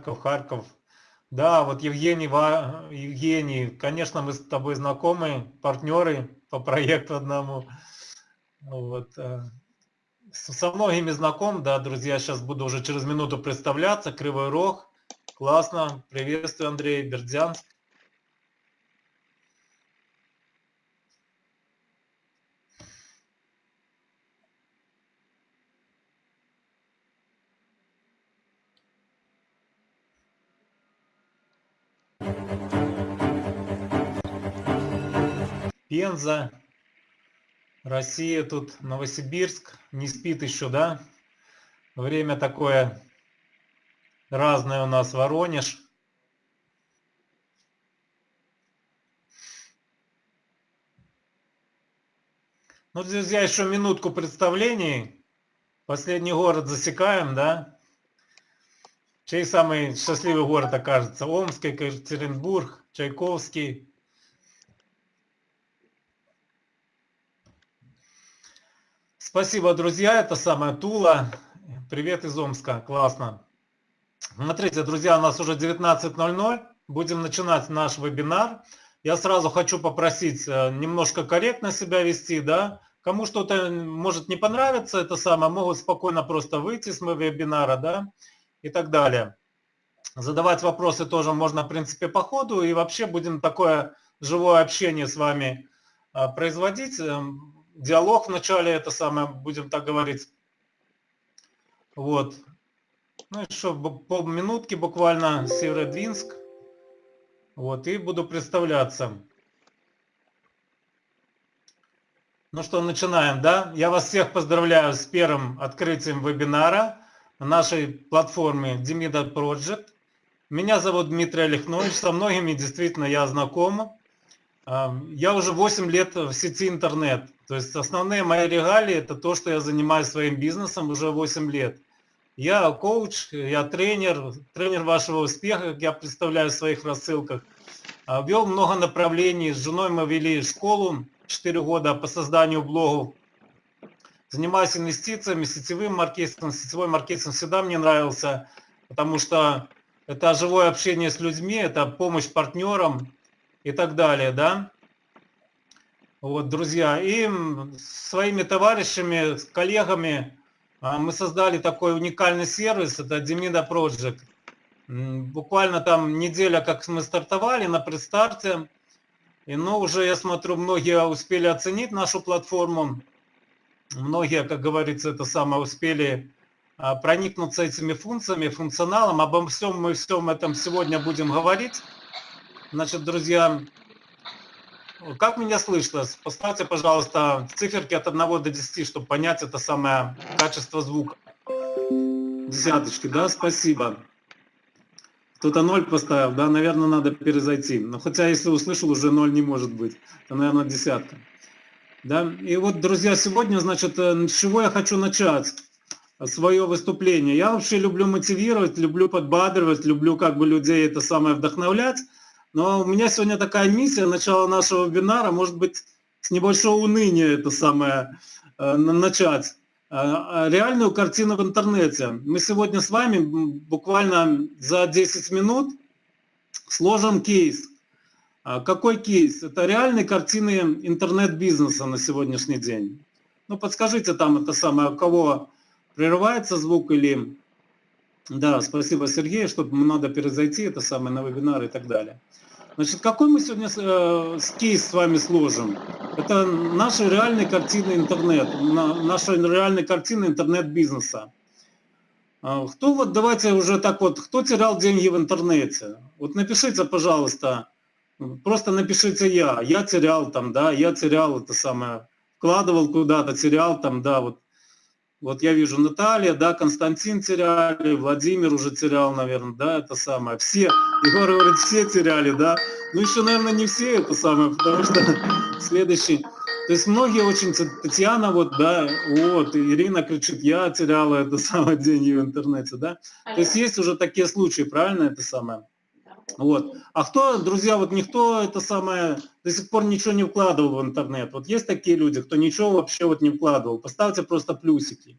Харьков, Харьков. Да, вот Евгений, Евгений, конечно, мы с тобой знакомы, партнеры по проекту одному. Вот. Э, со многими знаком, да, друзья, сейчас буду уже через минуту представляться. Кривой Рог, классно, приветствую, Андрей, Бердянск. Пенза, Россия, тут Новосибирск, не спит еще, да? Время такое разное у нас, Воронеж. Ну, друзья, еще минутку представлений. Последний город засекаем, да? Чей самый счастливый город окажется? Омск, Екатеринбург, Чайковский. Спасибо, друзья. Это самая Тула. Привет из Омска. Классно. Смотрите, друзья, у нас уже 19.00. Будем начинать наш вебинар. Я сразу хочу попросить э, немножко корректно себя вести, да. Кому что-то может не понравиться, это самое, могут спокойно просто выйти с моего вебинара, да, и так далее. Задавать вопросы тоже можно, в принципе, по ходу, и вообще будем такое живое общение с вами э, производить эм, диалог вначале, это самое, будем так говорить. Вот. Ну еще полминутки буквально, Северодвинск. Вот, и буду представляться. Ну что, начинаем, да? Я вас всех поздравляю с первым открытием вебинара на нашей платформе Demida Project. Меня зовут Дмитрий Олехнович, со многими действительно я знаком. Я уже 8 лет в сети интернет. То есть основные мои регалии это то, что я занимаюсь своим бизнесом уже 8 лет. Я коуч, я тренер, тренер вашего успеха, как я представляю в своих рассылках. А, вел много направлений. С женой мы вели школу 4 года по созданию блогов. Занимаюсь инвестициями, сетевым маркетингом. Сетевой маркетинг всегда мне нравился, потому что это живое общение с людьми, это помощь партнерам и так далее, да. Вот, друзья, и своими товарищами, коллегами а, мы создали такой уникальный сервис, это Demida Project. Буквально там неделя, как мы стартовали на предстарте, и ну уже, я смотрю, многие успели оценить нашу платформу, многие, как говорится, это самое, успели а, проникнуться этими функциями, функционалом. Обо всем мы всем этом сегодня будем говорить. Значит, друзья, как меня слышно? Поставьте, пожалуйста, циферки от 1 до 10, чтобы понять это самое качество звука. Десяточки, да, спасибо. Кто-то ноль поставил, да, наверное, надо перезайти. Но хотя, если услышал, уже ноль не может быть. Это, наверное, десятка. Да, и вот, друзья, сегодня, значит, э, с чего я хочу начать свое выступление. Я вообще люблю мотивировать, люблю подбадривать, люблю как бы людей это самое вдохновлять. Но у меня сегодня такая миссия, начало нашего вебинара, может быть, с небольшого уныния это самое э, начать. Э, реальную картину в интернете. Мы сегодня с вами буквально за 10 минут сложим кейс. А какой кейс? Это реальные картины интернет-бизнеса на сегодняшний день. Ну, подскажите там это самое, у кого прерывается звук или... Да, спасибо, Сергей, что надо перезайти, это самое, на вебинар и так далее. Значит, какой мы сегодня э, кейс с вами сложим? Это наши реальные картины интернет, на, наша реальная картина интернет-бизнеса. А, кто вот, давайте уже так вот, кто терял деньги в интернете? Вот напишите, пожалуйста, просто напишите я, я терял там, да, я терял это самое, вкладывал куда-то, терял там, да, вот вот я вижу Наталья, да, Константин теряли, Владимир уже терял, наверное, да, это самое. Все, Егор говорит, все теряли, да. Ну еще, наверное, не все это самое, потому что следующий... То есть многие очень, Татьяна вот, да, вот, Ирина кричит, я теряла это самое деньги в интернете, да. То есть есть уже такие случаи, правильно это самое? Вот. А кто, друзья, вот никто это самое до сих пор ничего не вкладывал в интернет. Вот есть такие люди, кто ничего вообще вот не вкладывал. Поставьте просто плюсики.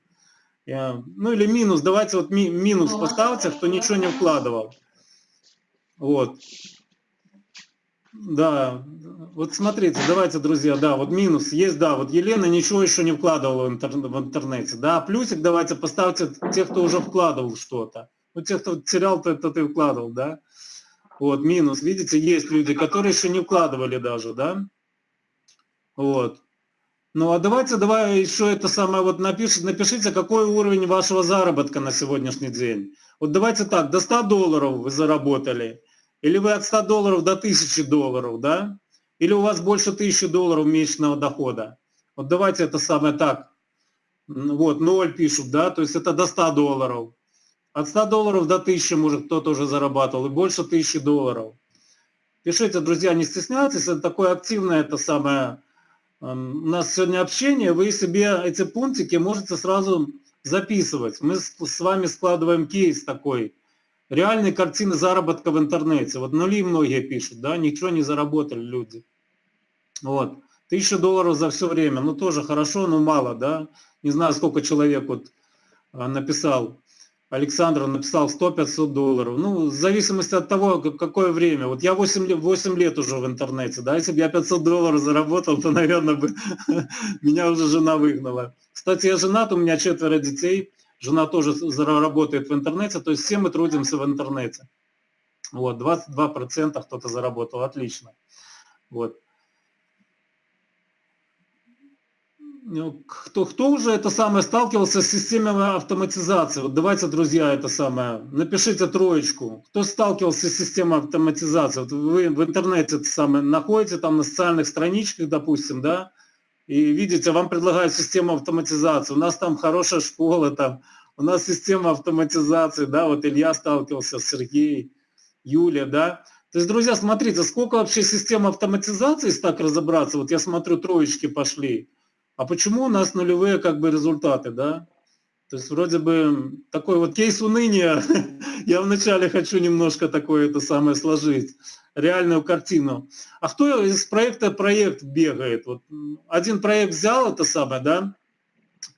Ну или минус, давайте вот ми, минус поставьте, кто ничего не вкладывал. Вот. Да, вот смотрите, давайте, друзья, да, вот минус есть, да, вот Елена ничего еще не вкладывала в, интер, в интернете, да, плюсик давайте поставьте тех, кто уже вкладывал что-то. Ну, тех, кто терял, то, то ты вкладывал, да. Вот, минус, видите, есть люди, которые еще не вкладывали даже, да. Вот. Ну, а давайте, давай еще это самое, вот напишите, напишите, какой уровень вашего заработка на сегодняшний день. Вот давайте так, до 100 долларов вы заработали, или вы от 100 долларов до 1000 долларов, да? Или у вас больше 1000 долларов месячного дохода. Вот давайте это самое так. Вот, 0 пишут, да, то есть это до 100 долларов. От 100 долларов до 1000, может, кто-то уже зарабатывал, и больше 1000 долларов. Пишите, друзья, не стесняйтесь, это такое активное, это самое, эм, у нас сегодня общение, вы себе эти пунктики можете сразу записывать. Мы с вами складываем кейс такой, реальные картины заработка в интернете. Вот нули многие пишут, да, ничего не заработали люди. Вот. Тысяча долларов за все время, ну тоже хорошо, но мало, да. Не знаю, сколько человек вот а, написал. Александр написал 100-500 долларов. Ну, в зависимости от того, какое время. Вот я 8 лет, 8 лет уже в интернете, да, если бы я 500 долларов заработал, то, наверное, бы меня уже жена выгнала. Кстати, я женат, у меня четверо детей, жена тоже работает в интернете, то есть все мы трудимся в интернете. Вот, 22% кто-то заработал, отлично. Вот. Ну, кто, кто уже это самое сталкивался с системой автоматизации? Вот давайте, друзья, это самое, напишите троечку. Кто сталкивался с системой автоматизации? Вот вы в интернете это самое находите, там на социальных страничках, допустим, да, и видите, вам предлагают систему автоматизации. У нас там хорошая школа, там, у нас система автоматизации, да, вот Илья сталкивался, Сергей, Юля, да. То есть, друзья, смотрите, сколько вообще систем автоматизации, если так разобраться, вот я смотрю, троечки пошли, а почему у нас нулевые как бы результаты, да? То есть вроде бы такой вот кейс уныния, я вначале хочу немножко такое это самое сложить, реальную картину. А кто из проекта проект бегает? Вот один проект взял это самое, да,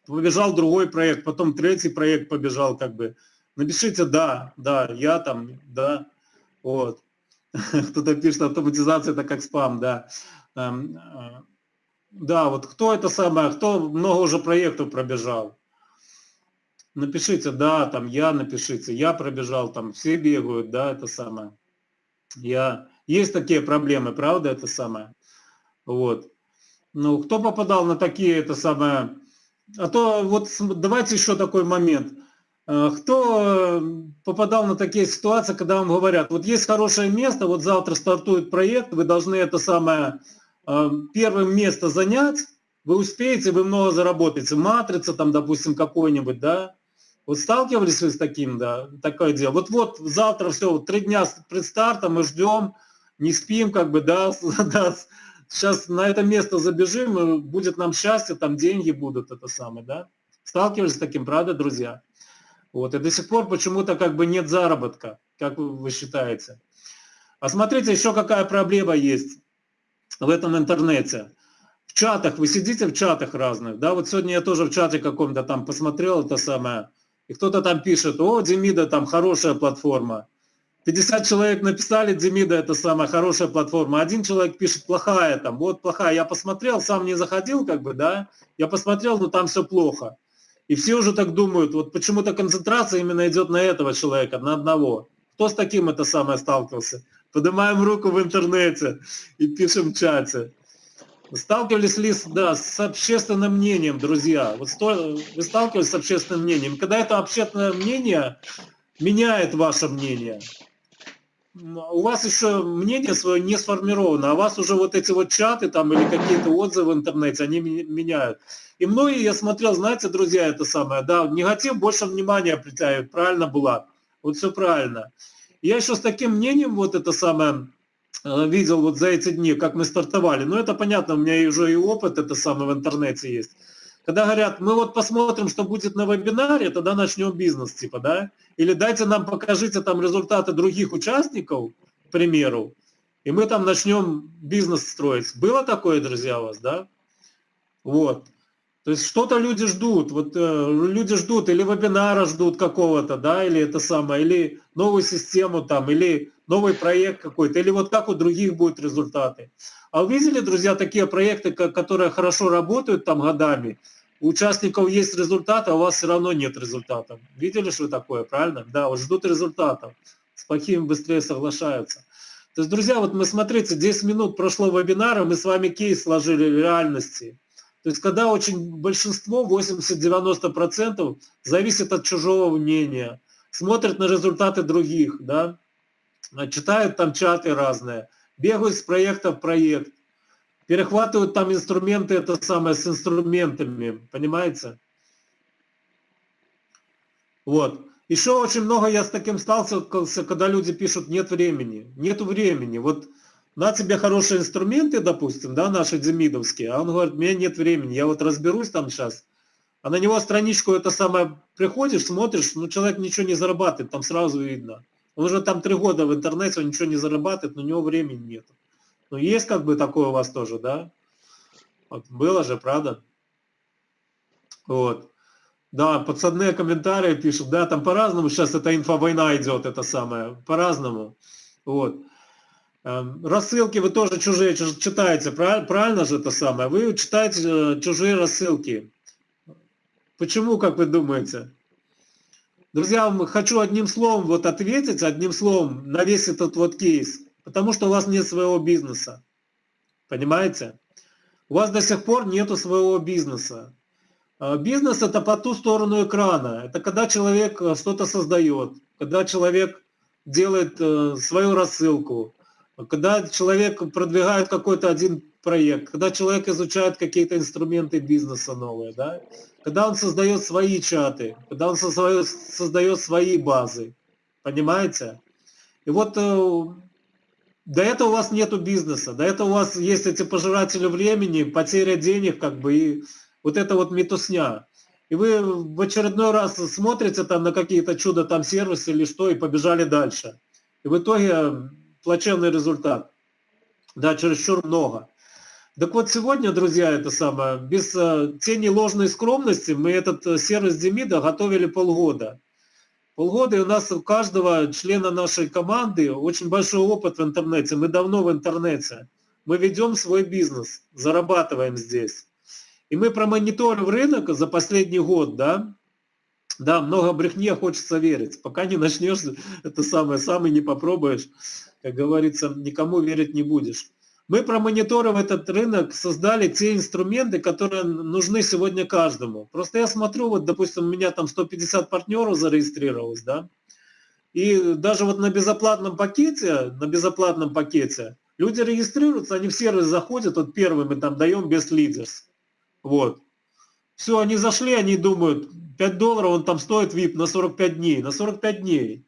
побежал другой проект, потом третий проект побежал как бы. Напишите «да», «да», «я там», «да», вот. Кто-то пишет «автоматизация это как спам», да. Э, да, вот кто это самое, кто много уже проектов пробежал. Напишите, да, там я напишите, я пробежал, там все бегают, да, это самое. Я... Есть такие проблемы, правда, это самое. Вот. Ну, кто попадал на такие, это самое... А то вот давайте еще такой момент. Э, кто попадал на такие ситуации, когда вам говорят, вот есть хорошее место, вот завтра стартует проект, вы должны это самое Э, первым место занять, вы успеете, вы много заработаете. Матрица там, допустим, какой-нибудь, да. Вот сталкивались вы с таким, да, такое дело. Вот-вот завтра все, три дня пред стартом мы ждем, не спим, как бы, да, да, сейчас на это место забежим, будет нам счастье, там деньги будут, это самое, да. Сталкивались с таким, правда, друзья? Вот, и до сих пор почему-то как бы нет заработка, как вы считаете. А смотрите, еще какая проблема есть в этом интернете. В чатах, вы сидите в чатах разных, да, вот сегодня я тоже в чате каком-то там посмотрел это самое, и кто-то там пишет, о, Демида, там хорошая платформа. 50 человек написали, Демида, это самая хорошая платформа. Один человек пишет, плохая там, вот плохая. Я посмотрел, сам не заходил, как бы, да, я посмотрел, но там все плохо. И все уже так думают, вот почему-то концентрация именно идет на этого человека, на одного. Кто с таким это самое сталкивался? Поднимаем руку в интернете и пишем в чате. Сталкивались ли да, с общественным мнением, друзья? Вот сто, вы сталкивались с общественным мнением? Когда это общественное мнение меняет ваше мнение, у вас еще мнение свое не сформировано, а вас уже вот эти вот чаты там или какие-то отзывы в интернете, они меняют. И многие, я смотрел, знаете, друзья, это самое, да, негатив больше внимания притягивает, правильно было, вот все правильно. Я еще с таким мнением вот это самое э, видел вот за эти дни, как мы стартовали. Ну, это понятно, у меня уже и опыт это самое в интернете есть. Когда говорят, мы вот посмотрим, что будет на вебинаре, тогда начнем бизнес, типа, да? Или дайте нам, покажите там результаты других участников, к примеру, и мы там начнем бизнес строить. Было такое, друзья, у вас, да? Вот. То есть что-то люди ждут, вот э, люди ждут или вебинара ждут какого-то, да, или это самое, или новую систему там, или новый проект какой-то, или вот как у других будут результаты. А вы видели, друзья, такие проекты, которые хорошо работают там годами, у участников есть результаты, а у вас все равно нет результатов. Видели, что такое, правильно? Да, вот ждут результатов, с плохими быстрее соглашаются. То есть, друзья, вот мы смотрите, 10 минут прошло вебинара, мы с вами кейс сложили реальности. То есть когда очень большинство, 80-90% зависит от чужого мнения, смотрят на результаты других, да, читают там чаты разные, бегают с проекта в проект, перехватывают там инструменты, это самое, с инструментами, понимаете? Вот. Еще очень много я с таким сталкивался, когда люди пишут, нет времени. Нету времени. Вот на тебе хорошие инструменты, допустим, да, наши демидовские, а он говорит, у меня нет времени, я вот разберусь там сейчас, а на него страничку это самое приходишь, смотришь, ну человек ничего не зарабатывает, там сразу видно. Он уже там три года в интернете, он ничего не зарабатывает, но у него времени нет. Ну есть как бы такое у вас тоже, да? Вот, было же, правда? Вот. Да, подсадные комментарии пишут, да, там по-разному сейчас эта инфовойна идет, это самое, по-разному. Вот. Эм, рассылки вы тоже чужие читаете, правильно же это самое? Вы читаете э, чужие рассылки. Почему, как вы думаете? Друзья, хочу одним словом вот ответить, одним словом на весь этот вот кейс. Потому что у вас нет своего бизнеса. Понимаете? У вас до сих пор нету своего бизнеса. Э, бизнес это по ту сторону экрана. Это когда человек э, что-то создает, когда человек делает свою рассылку, когда человек продвигает какой-то один проект, когда человек изучает какие-то инструменты бизнеса новые, да, когда он создает свои чаты, когда он создает, создает свои базы, понимаете? И вот э, до этого у вас нету бизнеса, до этого у вас есть эти пожиратели времени, потеря денег, как бы, и вот это вот метусня. И вы в очередной раз смотрите там на какие-то чудо там сервисы или что, и побежали дальше. И в итоге плачевный результат. Да, чересчур много. Так вот сегодня, друзья, это самое, без э, тени ложной скромности мы этот э, сервис Демида готовили полгода. Полгода, и у нас у каждого члена нашей команды очень большой опыт в интернете. Мы давно в интернете. Мы ведем свой бизнес, зарабатываем здесь. И мы промониторим рынок за последний год, да, да, много брехни, хочется верить. Пока не начнешь, это самое, самый не попробуешь как говорится, никому верить не будешь. Мы, промониторив этот рынок, создали те инструменты, которые нужны сегодня каждому. Просто я смотрю, вот, допустим, у меня там 150 партнеров зарегистрировалось, да, и даже вот на безоплатном пакете, на безоплатном пакете, люди регистрируются, они в сервис заходят, вот первый мы там даем без лидерс. Вот. Все, они зашли, они думают, 5 долларов он там стоит VIP на 45 дней, на 45 дней.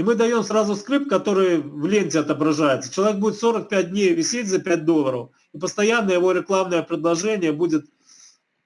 И мы даем сразу скрипт, который в ленте отображается. Человек будет 45 дней висеть за 5 долларов, и постоянно его рекламное предложение будет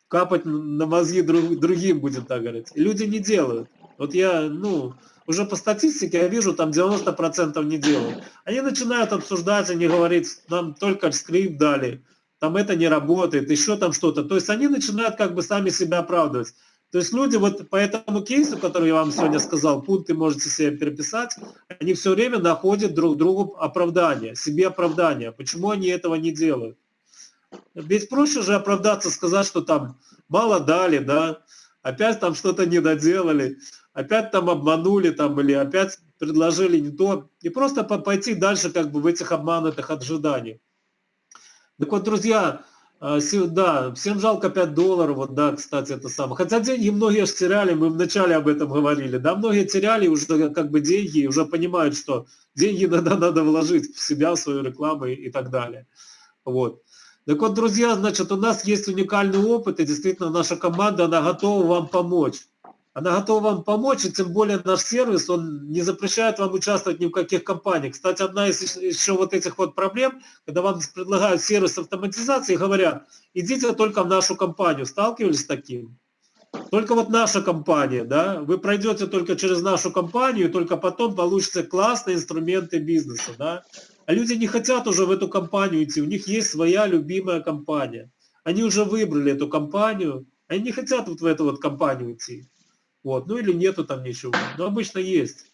капать на мозги друг, другим, будет так говорить. И люди не делают. Вот я, ну, уже по статистике я вижу, там 90% не делают. Они начинают обсуждать, они говорят, нам только скрипт дали, там это не работает, еще там что-то. То есть они начинают как бы сами себя оправдывать. То есть люди вот по этому кейсу, который я вам сегодня сказал, пункты можете себе переписать, они все время находят друг другу оправдание, себе оправдание. Почему они этого не делают? Ведь проще же оправдаться, сказать, что там мало дали, да, опять там что-то не доделали, опять там обманули, там, или опять предложили не то, и просто пойти дальше как бы в этих обманутых ожиданиях. Так вот, друзья, да, всем жалко 5 долларов, вот да, кстати, это самое. Хотя деньги многие же теряли, мы вначале об этом говорили, да, многие теряли уже как бы деньги уже понимают, что деньги надо, надо вложить в себя, в свою рекламу и так далее. Вот. Так вот, друзья, значит, у нас есть уникальный опыт, и действительно наша команда, она готова вам помочь. Она готова вам помочь, и тем более наш сервис, он не запрещает вам участвовать ни в каких компаниях. Кстати, одна из еще вот этих вот проблем, когда вам предлагают сервис автоматизации, говорят, идите только в нашу компанию. Сталкивались с таким? Только вот наша компания, да, вы пройдете только через нашу компанию, только потом получите классные инструменты бизнеса, да. А люди не хотят уже в эту компанию идти, у них есть своя любимая компания. Они уже выбрали эту компанию, Они не хотят вот в эту вот компанию идти. Вот. Ну или нету там ничего. Но обычно есть.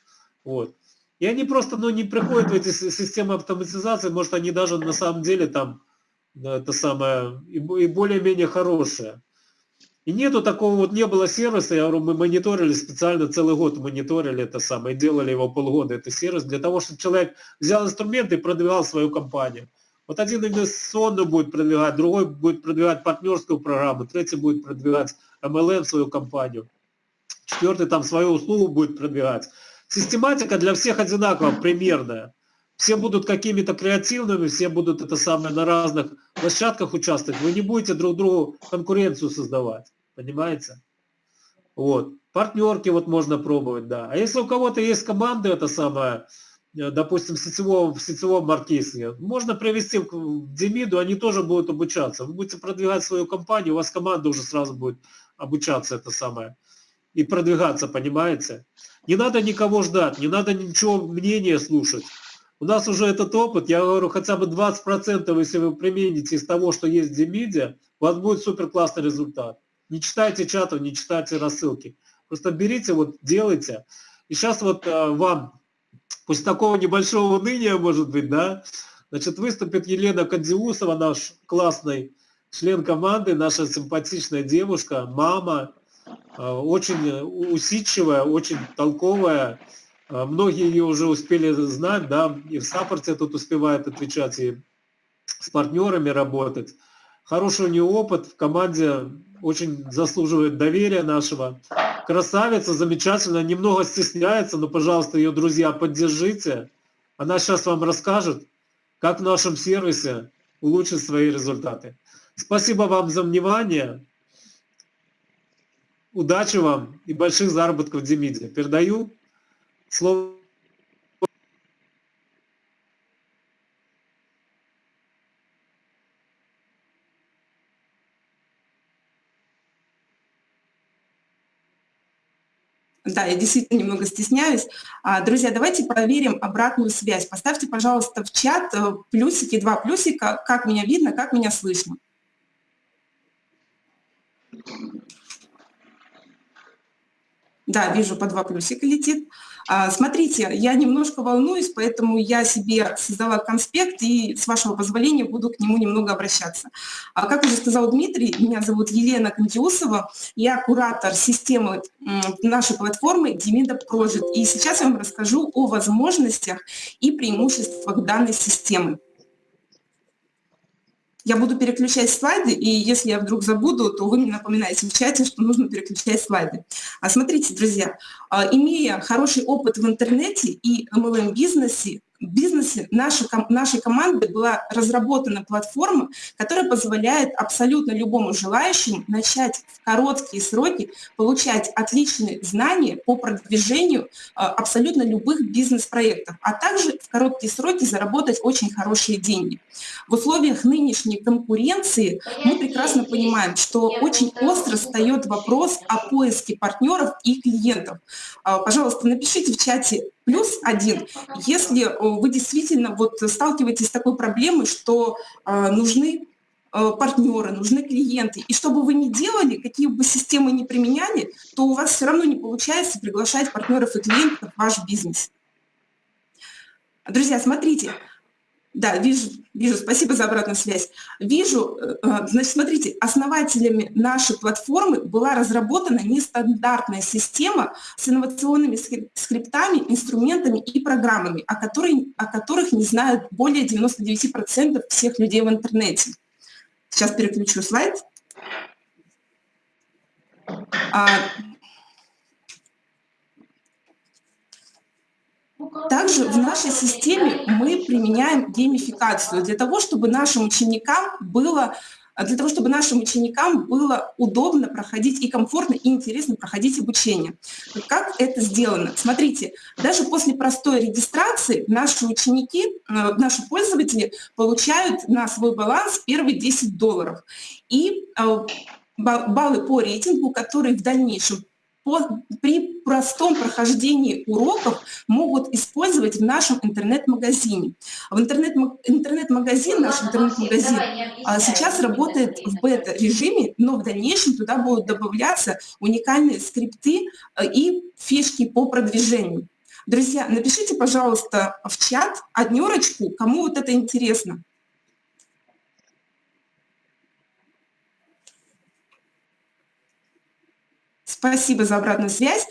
Вот. И они просто ну, не приходят в эти системы автоматизации, может они даже на самом деле там это самое и более-менее хорошие. И нету такого, вот не было сервиса, я говорю, мы мониторили специально целый год, мониторили это самое, делали его полгода, это сервис, для того, чтобы человек взял инструменты и продвигал свою компанию. Вот один инвестиционную будет продвигать, другой будет продвигать партнерскую программу, третий будет продвигать MLM свою компанию, четвертый там свою услугу будет продвигать. Систематика для всех одинаково, примерная. Все будут какими-то креативными, все будут это самое на разных площадках участвовать. Вы не будете друг другу конкуренцию создавать, понимаете? Вот. Партнерки вот можно пробовать, да. А если у кого-то есть команда, это самое, Э, допустим, в сетевом, в сетевом маркетинге, можно привести в Демиду, они тоже будут обучаться. Вы будете продвигать свою компанию, у вас команда уже сразу будет обучаться это самое. И продвигаться, понимаете? Не надо никого ждать, не надо ничего мнения слушать. У нас уже этот опыт, я говорю, хотя бы 20%, если вы примените из того, что есть в Демиде, у вас будет супер классный результат. Не читайте чатов, не читайте рассылки. Просто берите, вот делайте. И сейчас вот э, вам После такого небольшого уныния, может быть, да, значит, выступит Елена Кандиусова, наш классный член команды, наша симпатичная девушка, мама, очень усидчивая, очень толковая. Э, многие ее уже успели знать, да, и в саппорте тут успевает отвечать, и с партнерами работать. Хороший у нее опыт в команде, очень заслуживает доверия нашего красавица, замечательно, немного стесняется, но, пожалуйста, ее друзья, поддержите. Она сейчас вам расскажет, как в нашем сервисе улучшить свои результаты. Спасибо вам за внимание. Удачи вам и больших заработков в Демиде. Передаю слово Да, я действительно немного стесняюсь. А, друзья, давайте проверим обратную связь. Поставьте, пожалуйста, в чат э, плюсики, два плюсика, как меня видно, как меня слышно. Да, вижу, по два плюсика летит. А, смотрите, я немножко волнуюсь, поэтому я себе создала конспект и, с вашего позволения, буду к нему немного обращаться. А, как уже сказал Дмитрий, меня зовут Елена Кандиусова, я куратор системы нашей платформы Demida Project. И сейчас я вам расскажу о возможностях и преимуществах данной системы. Я буду переключать слайды, и если я вдруг забуду, то вы мне напоминаете в чате, что нужно переключать слайды. А смотрите, друзья, а, имея хороший опыт в интернете и MLM-бизнесе, бизнесе нашей, нашей команды была разработана платформа, которая позволяет абсолютно любому желающему начать в короткие сроки получать отличные знания по продвижению а, абсолютно любых бизнес-проектов, а также в короткие сроки заработать очень хорошие деньги. В условиях нынешней конкуренции мы прекрасно понимаем, что очень остро встает вопрос о поиске партнеров и клиентов. А, пожалуйста, напишите в чате плюс один, если э, вы действительно вот сталкиваетесь с такой проблемой, что э, нужны э, партнеры, нужны клиенты. И что бы вы ни делали, какие бы системы ни применяли, то у вас все равно не получается приглашать партнеров и клиентов в ваш бизнес. Друзья, смотрите, да, вижу, вижу, спасибо за обратную связь. Вижу, э, э, значит, смотрите, основателями нашей платформы была разработана нестандартная система с инновационными скриптами, инструментами и программами, о, которой, о которых не знают более 99% всех людей в интернете. Сейчас переключу слайд. Также в нашей системе мы применяем геймификацию для того, чтобы нашим ученикам было для того, чтобы нашим ученикам было удобно проходить и комфортно, и интересно проходить обучение. Как это сделано? Смотрите, даже после простой регистрации наши ученики, э, наши пользователи получают на свой баланс первые 10 долларов. И э, баллы по рейтингу, которые в дальнейшем при простом прохождении уроков могут использовать в нашем интернет-магазине. В интернет-магазин, интернет наш интернет-магазин а, сейчас работает в бета-режиме, но в дальнейшем туда будут добавляться уникальные скрипты а, и фишки по продвижению. Друзья, напишите, пожалуйста, в чат однерочку, кому вот это интересно. Спасибо за обратную связь.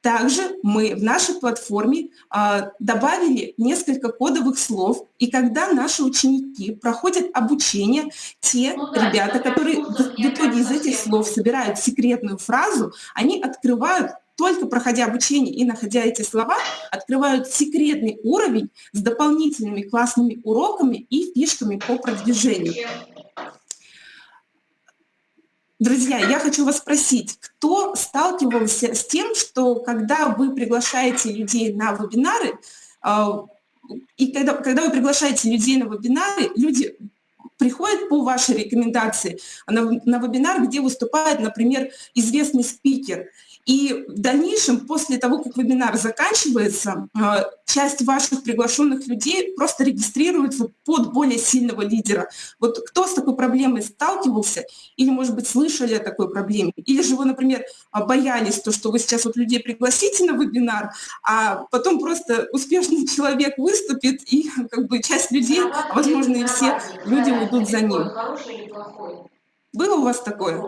Также мы в нашей платформе а, добавили несколько кодовых слов, и когда наши ученики проходят обучение, те ну, да, ребята, которые в, в итоге из этих слов собирают секретную фразу, они открывают только проходя обучение и находя эти слова, открывают секретный уровень с дополнительными классными уроками и фишками по продвижению. Друзья, я хочу вас спросить, кто сталкивался с тем, что когда вы приглашаете людей на вебинары, а, и когда, когда вы приглашаете людей на вебинары, люди приходят по вашей рекомендации на, на вебинар, где выступает, например, известный спикер, и в дальнейшем, после того, как вебинар заканчивается, а, часть ваших приглашенных людей просто регистрируется под более сильного лидера. Вот кто с такой проблемой сталкивался, или, может быть, слышали о такой проблеме, или же вы, например, боялись, то, что вы сейчас вот людей пригласите на вебинар, а потом просто успешный человек выступит, и как бы часть людей, возможно, и все люди уйдут за ним. Было у вас такое?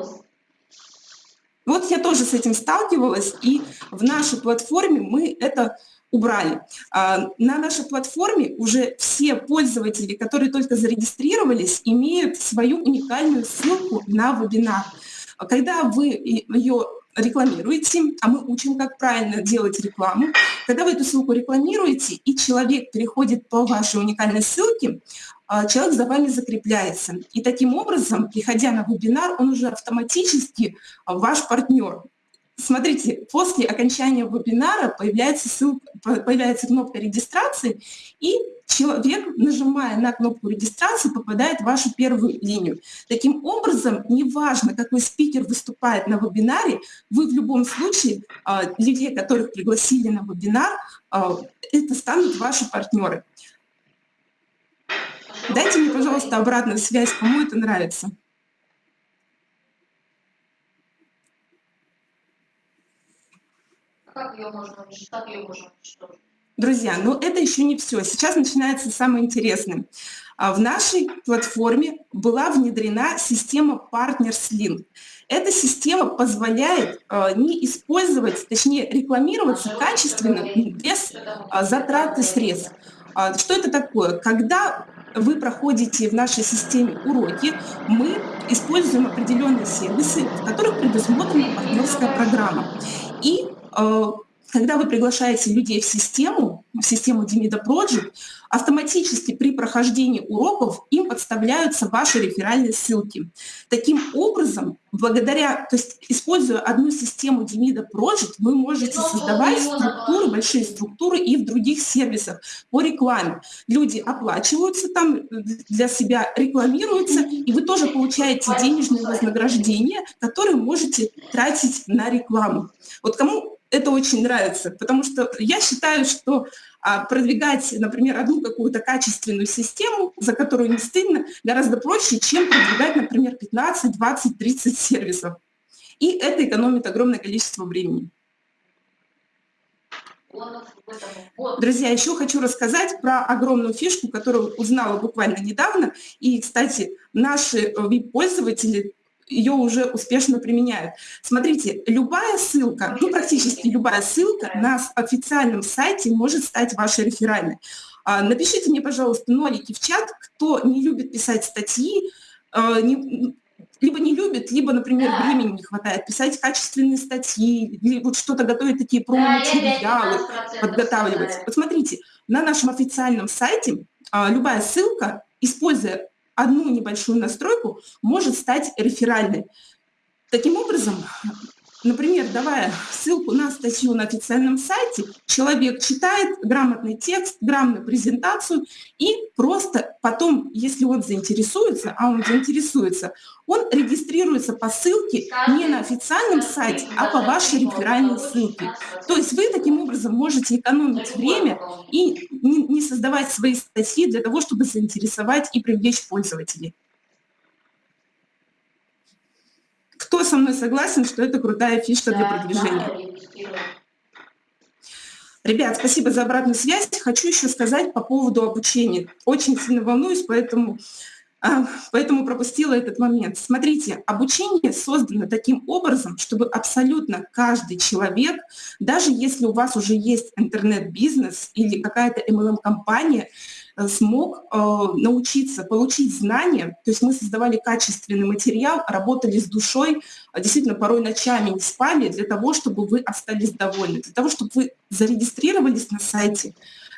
Вот я тоже с этим сталкивалась, и в нашей платформе мы это убрали. А, на нашей платформе уже все пользователи, которые только зарегистрировались, имеют свою уникальную ссылку на вебинар. Когда вы ее рекламируете, а мы учим, как правильно делать рекламу. Когда вы эту ссылку рекламируете, и человек переходит по вашей уникальной ссылке, человек за вами закрепляется. И таким образом, приходя на вебинар, он уже автоматически а, ваш партнер. Смотрите, после окончания вебинара появляется, ссылка, появляется кнопка регистрации, и человек, нажимая на кнопку регистрации, попадает в вашу первую линию. Таким образом, неважно, какой спикер выступает на вебинаре, вы в любом случае, а, людей, которых пригласили на вебинар, это станут ваши партнеры. Дайте мне, пожалуйста, обратную связь, кому это нравится. Как ее можно, как ее можно Друзья, но ну это еще не все. Сейчас начинается самое интересное. А в нашей платформе была внедрена система Partners Link. Эта система позволяет э, не использовать, точнее рекламироваться качественно без затраты средств. Э, что это такое? Когда вы проходите в нашей системе уроки, мы используем определенные сервисы, в которых предусмотрена партнерская программа. И э, когда вы приглашаете людей в систему, в систему Demida Project, автоматически при прохождении уроков им подставляются ваши реферальные ссылки. Таким образом, благодаря, то есть используя одну систему Demida Project, вы можете создавать структуры, большие структуры и в других сервисах по рекламе. Люди оплачиваются там для себя, рекламируются, и вы тоже получаете денежные вознаграждения, которые можете тратить на рекламу. Вот кому это очень нравится, потому что я считаю, что а, продвигать, например, одну какую-то качественную систему, за которую не стыдно, гораздо проще, чем продвигать, например, 15, 20, 30 сервисов. И это экономит огромное количество времени. Друзья, еще хочу рассказать про огромную фишку, которую узнала буквально недавно. И, кстати, наши вип-пользователи ее уже успешно применяют. Смотрите, любая ссылка, ну практически любая ссылка на официальном сайте может стать вашей реферальной. А, напишите мне, пожалуйста, нолики в чат, кто не любит писать статьи, а, не, либо не любит, либо, например, времени не хватает писать качественные статьи, или вот что-то готовить, такие промо-материалы, подготавливать. Вот смотрите, на нашем официальном сайте а, любая ссылка, используя одну небольшую настройку может стать реферальной. Таким образом, например, давая ссылку на статью на официальном сайте, человек читает грамотный текст, грамотную презентацию, и просто потом, если он заинтересуется, а он заинтересуется, он регистрируется по ссылке не на официальном сайте, а по вашей реферальной ссылке. То есть вы таким образом можете экономить время и не создавать свои статьи для того, чтобы заинтересовать и привлечь пользователей. Кто со мной согласен, что это крутая фишка для продвижения? Ребят, спасибо за обратную связь. Хочу еще сказать по поводу обучения. Очень сильно волнуюсь, поэтому, а, поэтому пропустила этот момент. Смотрите, обучение создано таким образом, чтобы абсолютно каждый человек, даже если у вас уже есть интернет-бизнес или какая-то MLM-компания, смог э, научиться, получить знания. То есть мы создавали качественный материал, работали с душой, а действительно порой ночами не спали для того, чтобы вы остались довольны, для того, чтобы вы зарегистрировались на сайте,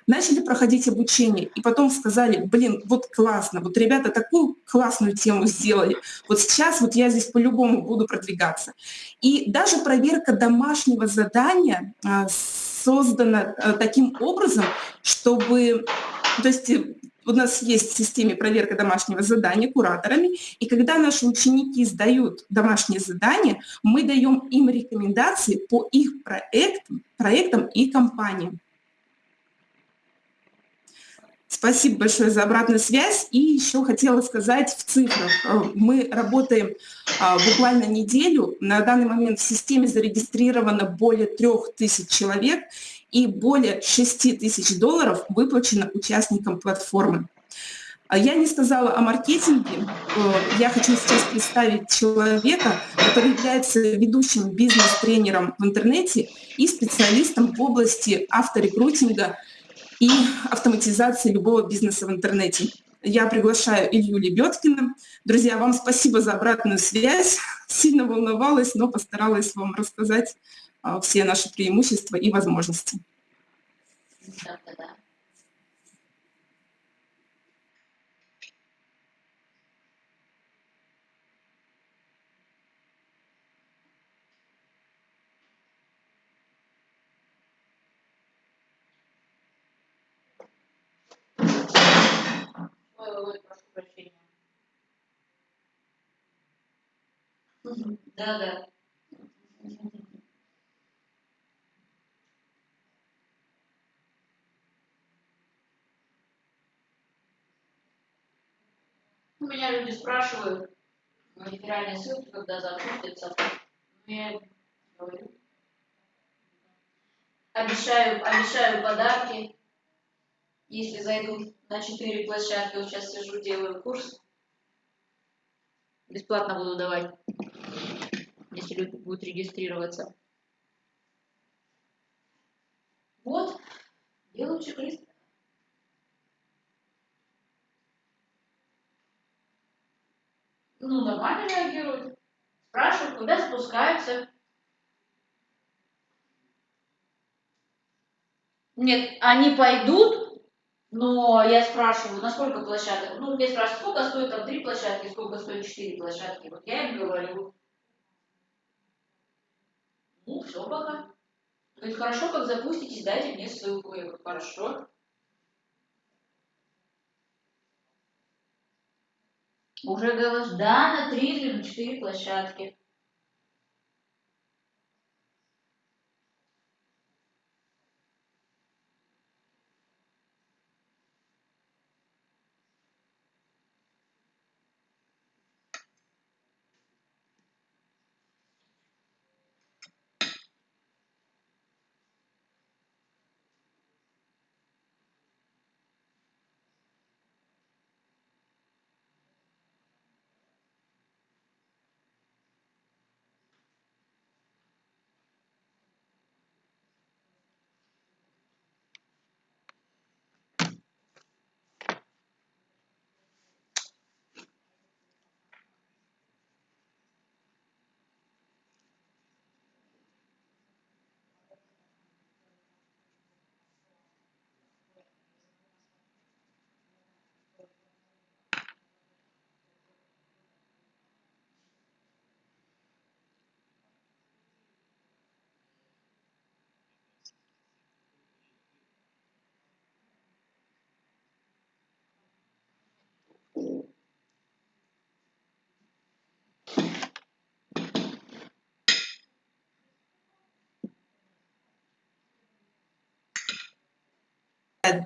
начали проходить обучение и потом сказали, блин, вот классно, вот ребята такую классную тему сделали, вот сейчас вот я здесь по-любому буду продвигаться. И даже проверка домашнего задания а, создана таким образом, чтобы то есть э, у нас есть в системе проверка домашнего задания кураторами, и когда наши ученики сдают домашнее задание, мы даем им рекомендации по их проектам, проектам и компаниям. Спасибо большое за обратную связь. И еще хотела сказать в цифрах. Э, мы работаем а, буквально неделю. На данный момент в системе зарегистрировано более трех тысяч человек и более 6 тысяч долларов выплачено участникам платформы. А я не сказала о маркетинге. Э, я хочу сейчас представить человека, который является ведущим бизнес-тренером в интернете и специалистом в области авторекрутинга и автоматизации любого бизнеса в интернете. Я приглашаю Илью Лебедкина. Друзья, вам спасибо за обратную связь. Сильно волновалась, но постаралась вам рассказать все наши преимущества и возможности. Да, да. Меня люди спрашивают, реферальные ссылки, когда. Ну, я говорю. Обещаю, обещаю подарки, если зайдут на четыре площадки. Вот сейчас сижу, делаю курс. Бесплатно буду давать, если люди будут регистрироваться. Вот, делаю чек-лист. Ну, нормально реагируют. Спрашивают, когда спускаются. Нет, они пойдут, но я спрашиваю, на сколько площадок? Ну, мне спрашивают, сколько стоит там три площадки, сколько стоит четыре площадки. Вот я им говорю. Ну, все пока. Говорит, хорошо, как запуститесь, дайте мне ссылку. Я говорю, хорошо. Уже говоришь, да, на три или на четыре площадки.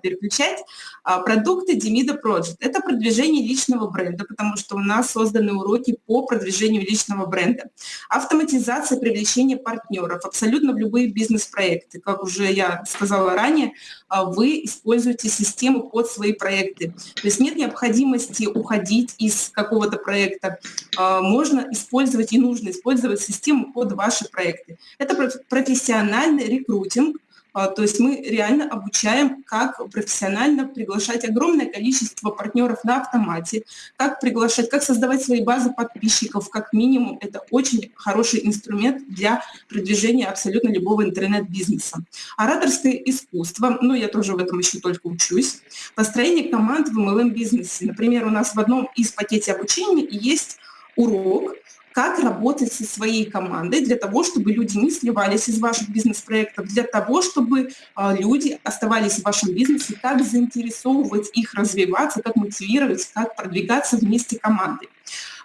Переключать. А, продукты Demida Project – это продвижение личного бренда, потому что у нас созданы уроки по продвижению личного бренда. Автоматизация привлечения партнеров абсолютно в любые бизнес-проекты. Как уже я сказала ранее, а, вы используете систему под свои проекты. То есть нет необходимости уходить из какого-то проекта. А, можно использовать и нужно использовать систему под ваши проекты. Это профессиональный рекрутинг, то есть мы реально обучаем, как профессионально приглашать огромное количество партнеров на автомате, как приглашать, как создавать свои базы подписчиков, как минимум. Это очень хороший инструмент для продвижения абсолютно любого интернет-бизнеса. Ораторское искусство, ну я тоже в этом еще только учусь. Построение команд в MLM-бизнесе. Например, у нас в одном из пакете обучения есть урок, как работать со своей командой для того, чтобы люди не сливались из ваших бизнес-проектов, для того, чтобы а, люди оставались в вашем бизнесе, как заинтересовывать их развиваться, как мотивировать, как продвигаться вместе командой.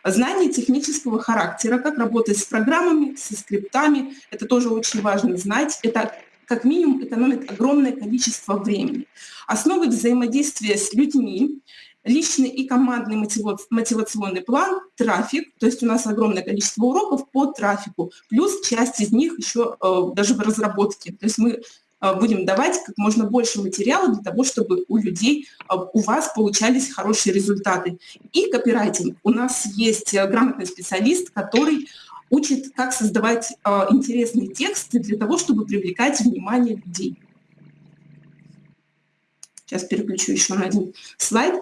Знание технического характера, как работать с программами, со скриптами, это тоже очень важно знать. Это как минимум экономит огромное количество времени. Основы взаимодействия с людьми личный и командный мотивационный план, трафик, то есть у нас огромное количество уроков по трафику, плюс часть из них еще э, даже в разработке. То есть мы э, будем давать как можно больше материала для того, чтобы у людей, э, у вас получались хорошие результаты. И копирайтинг. У нас есть грамотный специалист, который учит, как создавать интересные тексты для того, чтобы привлекать внимание людей. Сейчас переключу еще на один слайд.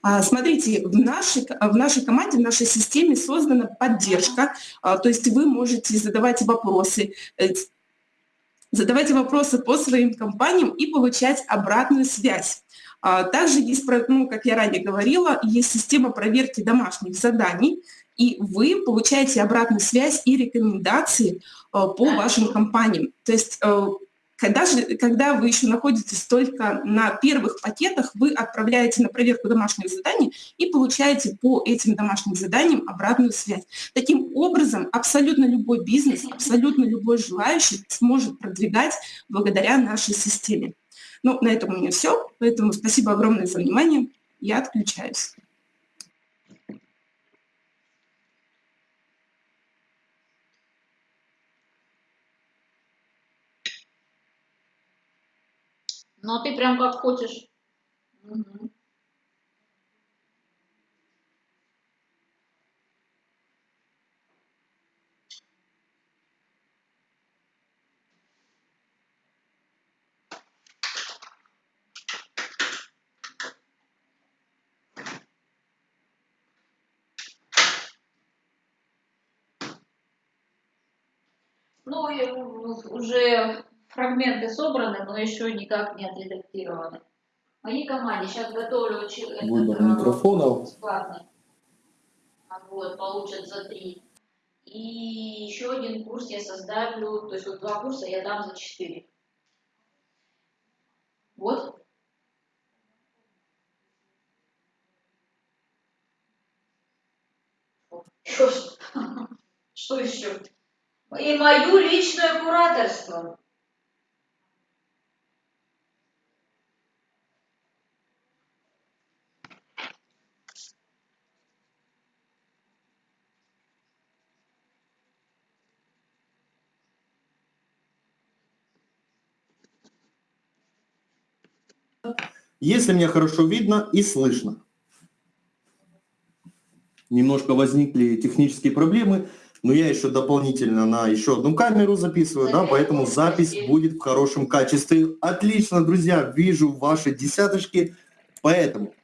А, смотрите, в нашей, в нашей команде, в нашей системе создана поддержка, а, то есть вы можете задавать вопросы, э, задавать вопросы по своим компаниям и получать обратную связь. А, также есть, ну, как я ранее говорила, есть система проверки домашних заданий, и вы получаете обратную связь и рекомендации по вашим компаниям. То есть э, когда, же, когда вы еще находитесь только на первых пакетах, вы отправляете на проверку домашних заданий и получаете по этим домашним заданиям обратную связь. Таким образом, абсолютно любой бизнес, абсолютно любой желающий сможет продвигать благодаря нашей системе. Ну, на этом у меня все, поэтому спасибо огромное за внимание. Я отключаюсь. Ну, а ты прям как хочешь. Угу. Ну, уже фрагменты собраны, но еще никак не отредактированы. Моей команде сейчас готовлю Выбор этот, микрофонов. бесплатный. Вот, получат за три. И еще один курс я составлю, то есть вот два курса я дам за четыре. Вот. Что еще? И мою личное кураторство. Если меня хорошо видно и слышно. Немножко возникли технические проблемы, но я еще дополнительно на еще одну камеру записываю, да, поэтому запись будет в хорошем качестве. Отлично, друзья, вижу ваши десяточки, поэтому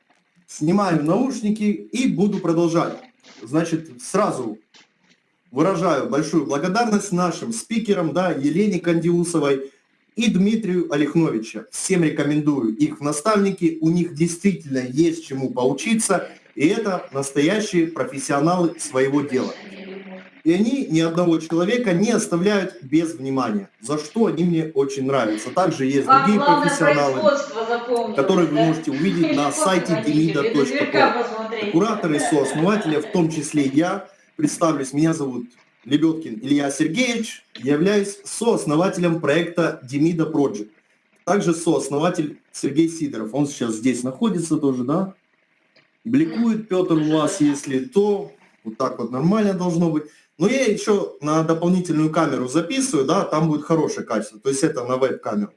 снимаю наушники и буду продолжать. Значит, сразу выражаю большую благодарность нашим спикерам, да, Елене Кандиусовой, и Дмитрию Олехновича. Всем рекомендую их в наставники, у них действительно есть чему поучиться, и это настоящие профессионалы своего дела. И они ни одного человека не оставляют без внимания, за что они мне очень нравятся. Также есть Вам другие профессионалы, которых вы можете увидеть на сайте demida.pro. Кураторы, сооснователи, в том числе я, представлюсь, меня зовут Лебедкин Илья Сергеевич, являюсь сооснователем проекта Demida Project. также сооснователь Сергей Сидоров. Он сейчас здесь находится тоже, да? Бликует Петр у вас, если то, вот так вот нормально должно быть. Но я еще на дополнительную камеру записываю, да, там будет хорошее качество. То есть это на веб-камеру.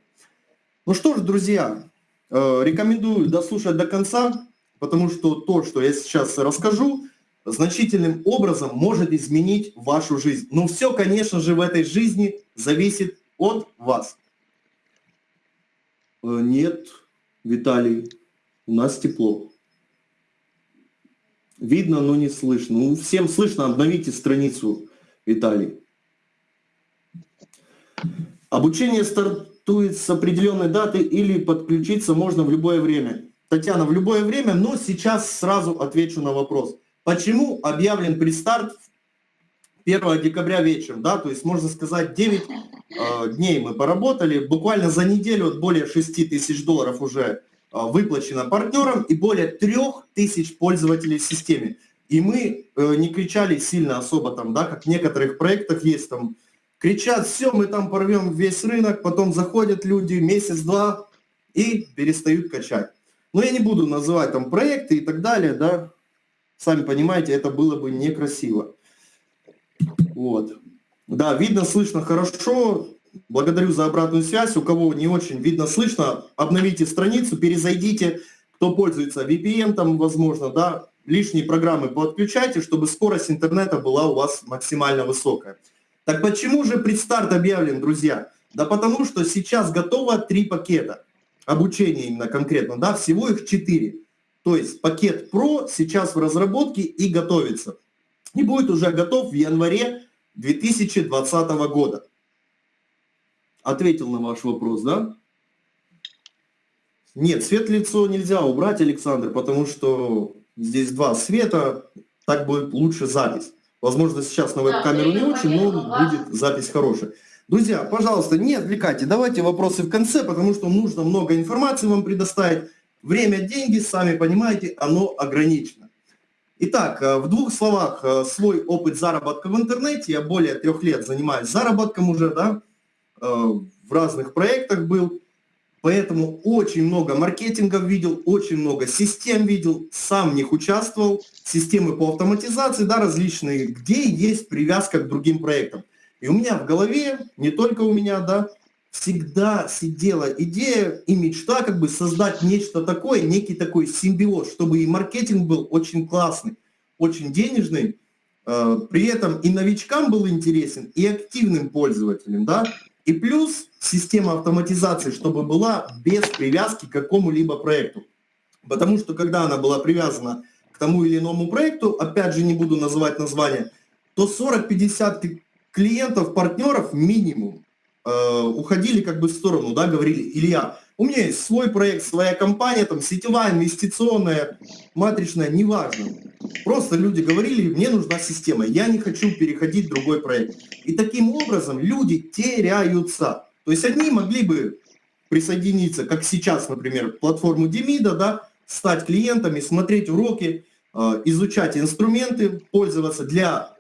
Ну что ж, друзья, э, рекомендую дослушать до конца, потому что то, что я сейчас расскажу, значительным образом может изменить вашу жизнь. Но все, конечно же, в этой жизни зависит от вас. Э, Нет, Виталий, у нас тепло. Видно, но не слышно. Ну, всем слышно, обновите страницу, Виталий. Обучение стартует с определенной даты или подключиться можно в любое время. Татьяна, в любое время, но сейчас сразу отвечу на вопрос. Почему объявлен предстарт 1 декабря вечером? Да? То есть, можно сказать, 9 э, дней мы поработали. Буквально за неделю от более 6 тысяч долларов уже э, выплачено партнерам и более 3 тысяч пользователей в системе. И мы э, не кричали сильно особо там, да, как в некоторых проектах есть там, кричат, все, мы там порвем весь рынок, потом заходят люди месяц-два и перестают качать. Но я не буду называть там проекты и так далее, да, сами понимаете, это было бы некрасиво. Вот. Да, видно, слышно хорошо. Благодарю за обратную связь. У кого не очень видно, слышно, обновите страницу, перезайдите. Кто пользуется VPN, там, возможно, да, лишние программы подключайте, чтобы скорость интернета была у вас максимально высокая. Так почему же предстарт объявлен, друзья? Да потому что сейчас готово три пакета обучения именно конкретно, да, всего их четыре. То есть пакет Pro сейчас в разработке и готовится. И будет уже готов в январе 2020 года. Ответил на ваш вопрос, да? Нет, свет лицо нельзя убрать, Александр, потому что здесь два света, так будет лучше запись. Возможно, сейчас на веб-камеру не очень, но будет запись хорошая. Друзья, пожалуйста, не отвлекайте, давайте вопросы в конце, потому что нужно много информации вам предоставить. Время, деньги, сами понимаете, оно ограничено. Итак, э, в двух словах, э, свой опыт заработка в интернете. Я более трех лет занимаюсь заработком уже, да, э, в разных проектах был. Поэтому очень много маркетингов видел, очень много систем видел, сам в них участвовал, системы по автоматизации, да, различные, где есть привязка к другим проектам. И у меня в голове, не только у меня, да, всегда сидела идея и мечта как бы создать нечто такое, некий такой симбиоз, чтобы и маркетинг был очень классный, очень денежный, э, при этом и новичкам был интересен, и активным пользователям, да, и плюс система автоматизации, чтобы была без привязки к какому-либо проекту. Потому что когда она была привязана к тому или иному проекту, опять же не буду называть название, то 40-50 клиентов, партнеров минимум э, уходили как бы в сторону, да, говорили, Илья, у меня есть свой проект, своя компания, там, сетевая, инвестиционная, матричная, неважно. Просто люди говорили, мне нужна система, я не хочу переходить в другой проект. И таким образом люди теряются. То есть одни могли бы присоединиться, как сейчас, например, в платформу Демида, да, стать клиентами, смотреть уроки, э, изучать инструменты, пользоваться для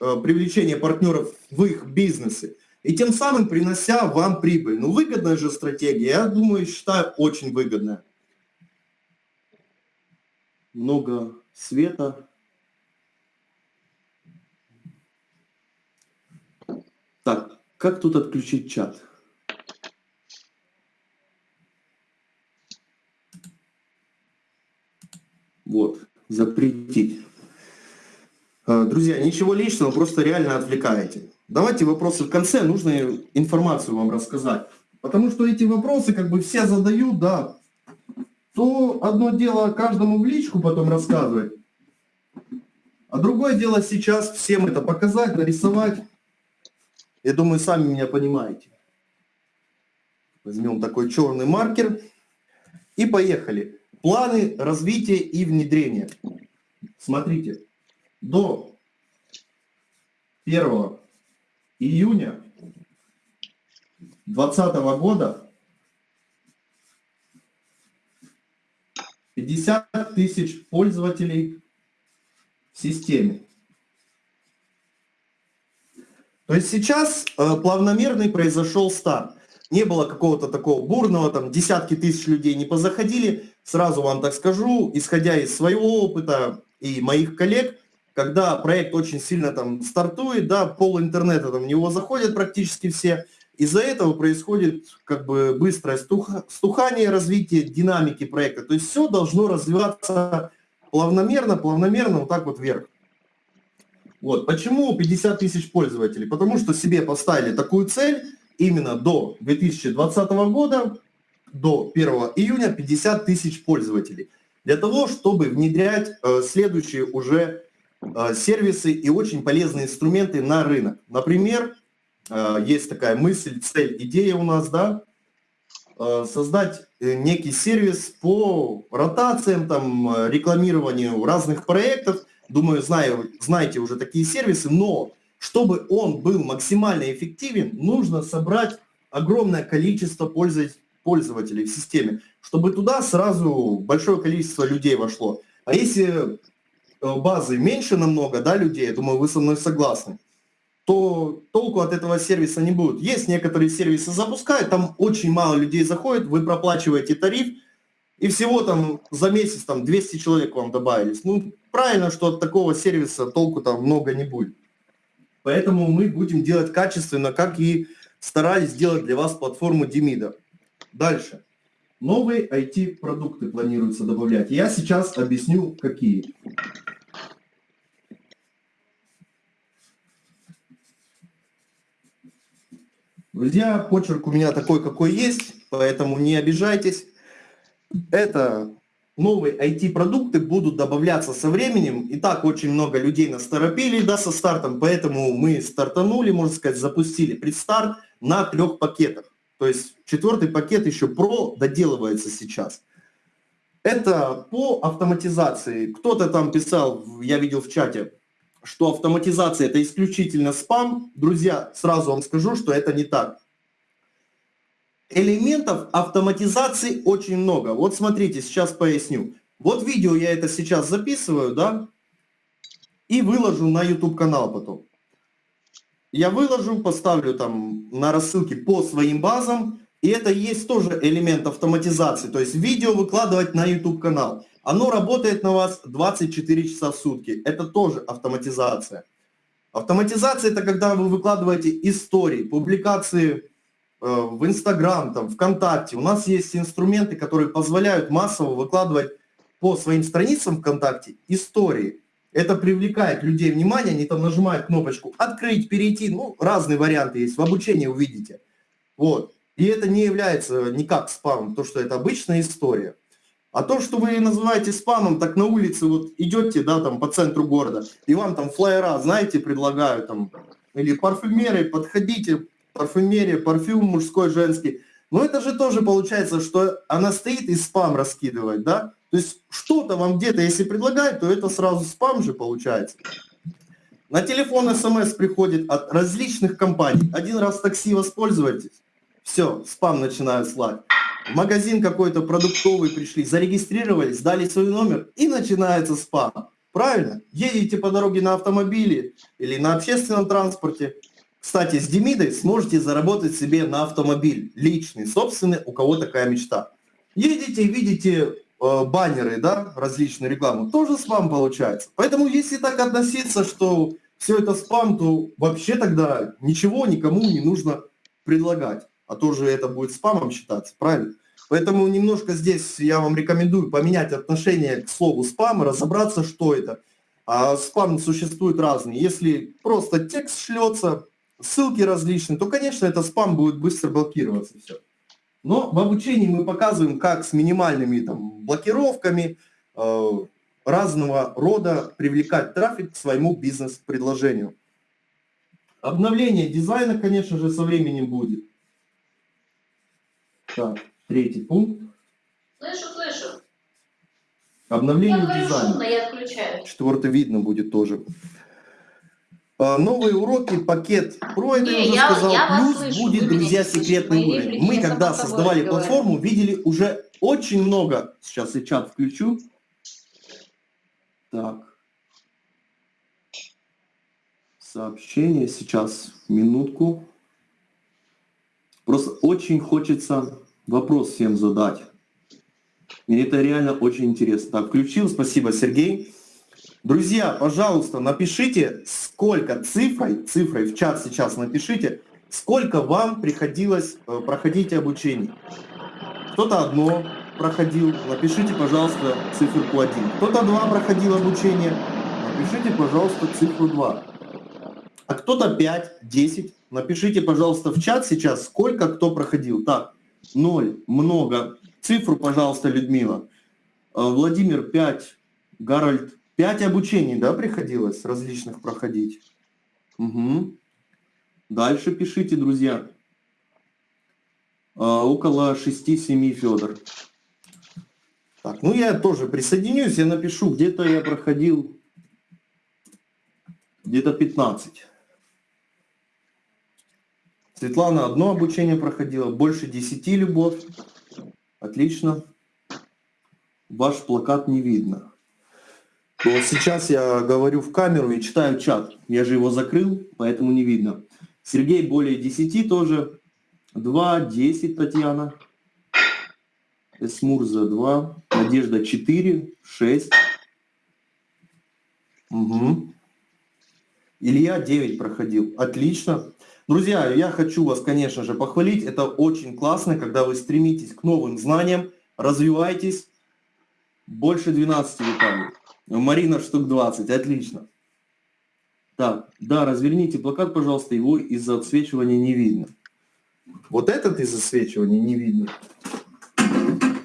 э, привлечения партнеров в их бизнесе и тем самым принося вам прибыль. Ну, выгодная же стратегия, я думаю, считаю, очень выгодная. Много света. Так, как тут отключить чат? Вот, запретить. Э, Друзья, ничего личного, просто реально отвлекаете. Давайте вопросы в конце, нужно информацию вам рассказать. Потому что эти вопросы как бы все задают, да. То одно дело каждому в личку потом рассказывать, а другое дело сейчас всем это показать, нарисовать. Я думаю, сами меня понимаете. Возьмем такой черный маркер и поехали. Планы развития и внедрения. Смотрите, до 1 июня 2020 года 50 тысяч пользователей в системе. То есть сейчас э, плавномерный произошел старт. не было какого-то такого бурного, там десятки тысяч людей не позаходили, сразу вам так скажу, исходя из своего опыта и моих коллег, когда проект очень сильно там стартует, да, пол интернета там в него заходят практически все, из-за этого происходит как бы быстрое стухание развития динамики проекта. То есть все должно развиваться плавномерно, плавномерно вот так вот вверх. Вот. Почему 50 тысяч пользователей? Потому что себе поставили такую цель именно до 2020 года, до 1 июня 50 тысяч пользователей. Для того, чтобы внедрять э, следующие уже сервисы и очень полезные инструменты на рынок. Например, э, есть такая мысль, цель, идея у нас, да, э, создать э, некий сервис по ротациям, там, э, рекламированию разных проектов. Думаю, знаю, знаете уже такие сервисы, но чтобы он был максимально эффективен, нужно собрать огромное количество пользователей в системе, чтобы туда сразу большое количество людей вошло. А если э, базы меньше намного, да, людей, я думаю, вы со мной согласны, то толку от этого сервиса не будет. Есть некоторые сервисы запускают, там очень мало людей заходит, вы проплачиваете тариф, и всего там за месяц там 200 человек вам добавились. Ну, правильно, что от такого сервиса толку там много не будет. Поэтому мы будем делать качественно, как и старались сделать для вас платформу Демида. Дальше. Новые IT-продукты планируется добавлять. Я сейчас объясню, какие. Друзья, почерк у меня такой, какой есть, поэтому не обижайтесь. Это новые IT-продукты будут добавляться со временем. И так очень много людей насторопили да, со стартом, поэтому мы стартанули, можно сказать, запустили предстарт на трех пакетах. То есть четвертый пакет еще про доделывается сейчас. Это по автоматизации. Кто-то там писал, я видел в чате, что автоматизация это исключительно спам. Друзья, сразу вам скажу, что это не так элементов автоматизации очень много. Вот смотрите, сейчас поясню. Вот видео я это сейчас записываю, да, и выложу на YouTube канал потом. Я выложу, поставлю там на рассылке по своим базам, и это есть тоже элемент автоматизации, то есть видео выкладывать на YouTube канал. Оно работает на вас 24 часа в сутки, это тоже автоматизация. Автоматизация это когда вы выкладываете истории, публикации Э, в Инстаграм, там, ВКонтакте. У нас есть инструменты, которые позволяют массово выкладывать по своим страницам ВКонтакте истории. Это привлекает людей внимание, они там нажимают кнопочку «Открыть», «Перейти», ну, разные варианты есть, в обучении увидите. Вот. И это не является никак спамом, то, что это обычная история. А то, что вы называете спамом, так на улице вот идете, да, там по центру города, и вам там флайера, знаете, предлагают там, или парфюмеры, подходите, парфюмерия, парфюм мужской, женский. Но это же тоже получается, что она стоит и спам раскидывает, да? То есть что-то вам где-то, если предлагают, то это сразу спам же получается. На телефон смс приходит от различных компаний. Один раз такси воспользуйтесь, все, спам начинают слать. В магазин какой-то продуктовый пришли, зарегистрировались, дали свой номер и начинается спам. Правильно? Едете по дороге на автомобиле или на общественном транспорте, кстати, с Демидой сможете заработать себе на автомобиль, личный, собственный, у кого такая мечта. Едете видите э, баннеры, да, различные рекламы, тоже спам получается. Поэтому если так относиться, что все это спам, то вообще тогда ничего никому не нужно предлагать. А то же это будет спамом считаться, правильно? Поэтому немножко здесь я вам рекомендую поменять отношение к слову спам, разобраться, что это. А спам существует разные. Если просто текст шлется, ссылки различные, то, конечно, это спам будет быстро блокироваться все. Но в обучении мы показываем, как с минимальными там, блокировками э, разного рода привлекать трафик к своему бизнес-предложению. Обновление дизайна, конечно же, со временем будет. Так, третий пункт. Слышу, слышу. Обновление я дизайна. Шумно, я отключаю. Четвертый видно будет тоже. А, новые уроки, пакет Pro, это я уже я- сказал. я Плюс слышу, будет, друзья, секретный Мои уровень. Мы, когда создавали говорю. платформу, видели уже очень много. Сейчас я чат включу. Так. Сообщение сейчас, минутку. Просто очень хочется вопрос всем задать. Мне это реально очень интересно. Так, включил, спасибо, Сергей. Друзья, пожалуйста, напишите, сколько цифрой, цифрой в чат сейчас напишите, сколько вам приходилось э, проходить обучение. Кто-то одно проходил, напишите, пожалуйста, циферку 1. Кто-то два проходил обучение, напишите, пожалуйста, цифру 2. А кто-то 5, 10, напишите, пожалуйста, в чат сейчас, сколько кто проходил. Так, 0, много. Цифру, пожалуйста, Людмила. Э, Владимир 5, Гарольд Пять обучений, да, приходилось различных проходить? Угу. Дальше пишите, друзья. А, около 6-7 Федор. Так, ну я тоже присоединюсь, я напишу, где-то я проходил где-то 15. Светлана одно обучение проходила, больше 10 любовь. Отлично. Ваш плакат не видно. Вот сейчас я говорю в камеру и читаю чат. Я же его закрыл, поэтому не видно. Сергей более 10 тоже. 2, 10 Татьяна. Эсмурза 2. Надежда 4, 6. Угу. Илья 9 проходил. Отлично. Друзья, я хочу вас, конечно же, похвалить. Это очень классно, когда вы стремитесь к новым знаниям, развиваетесь. Больше 12 Виталий. Марина штук 20, отлично. Так, да, разверните плакат, пожалуйста, его из-за отсвечивания не видно. Вот этот из-за отсвечивания не видно.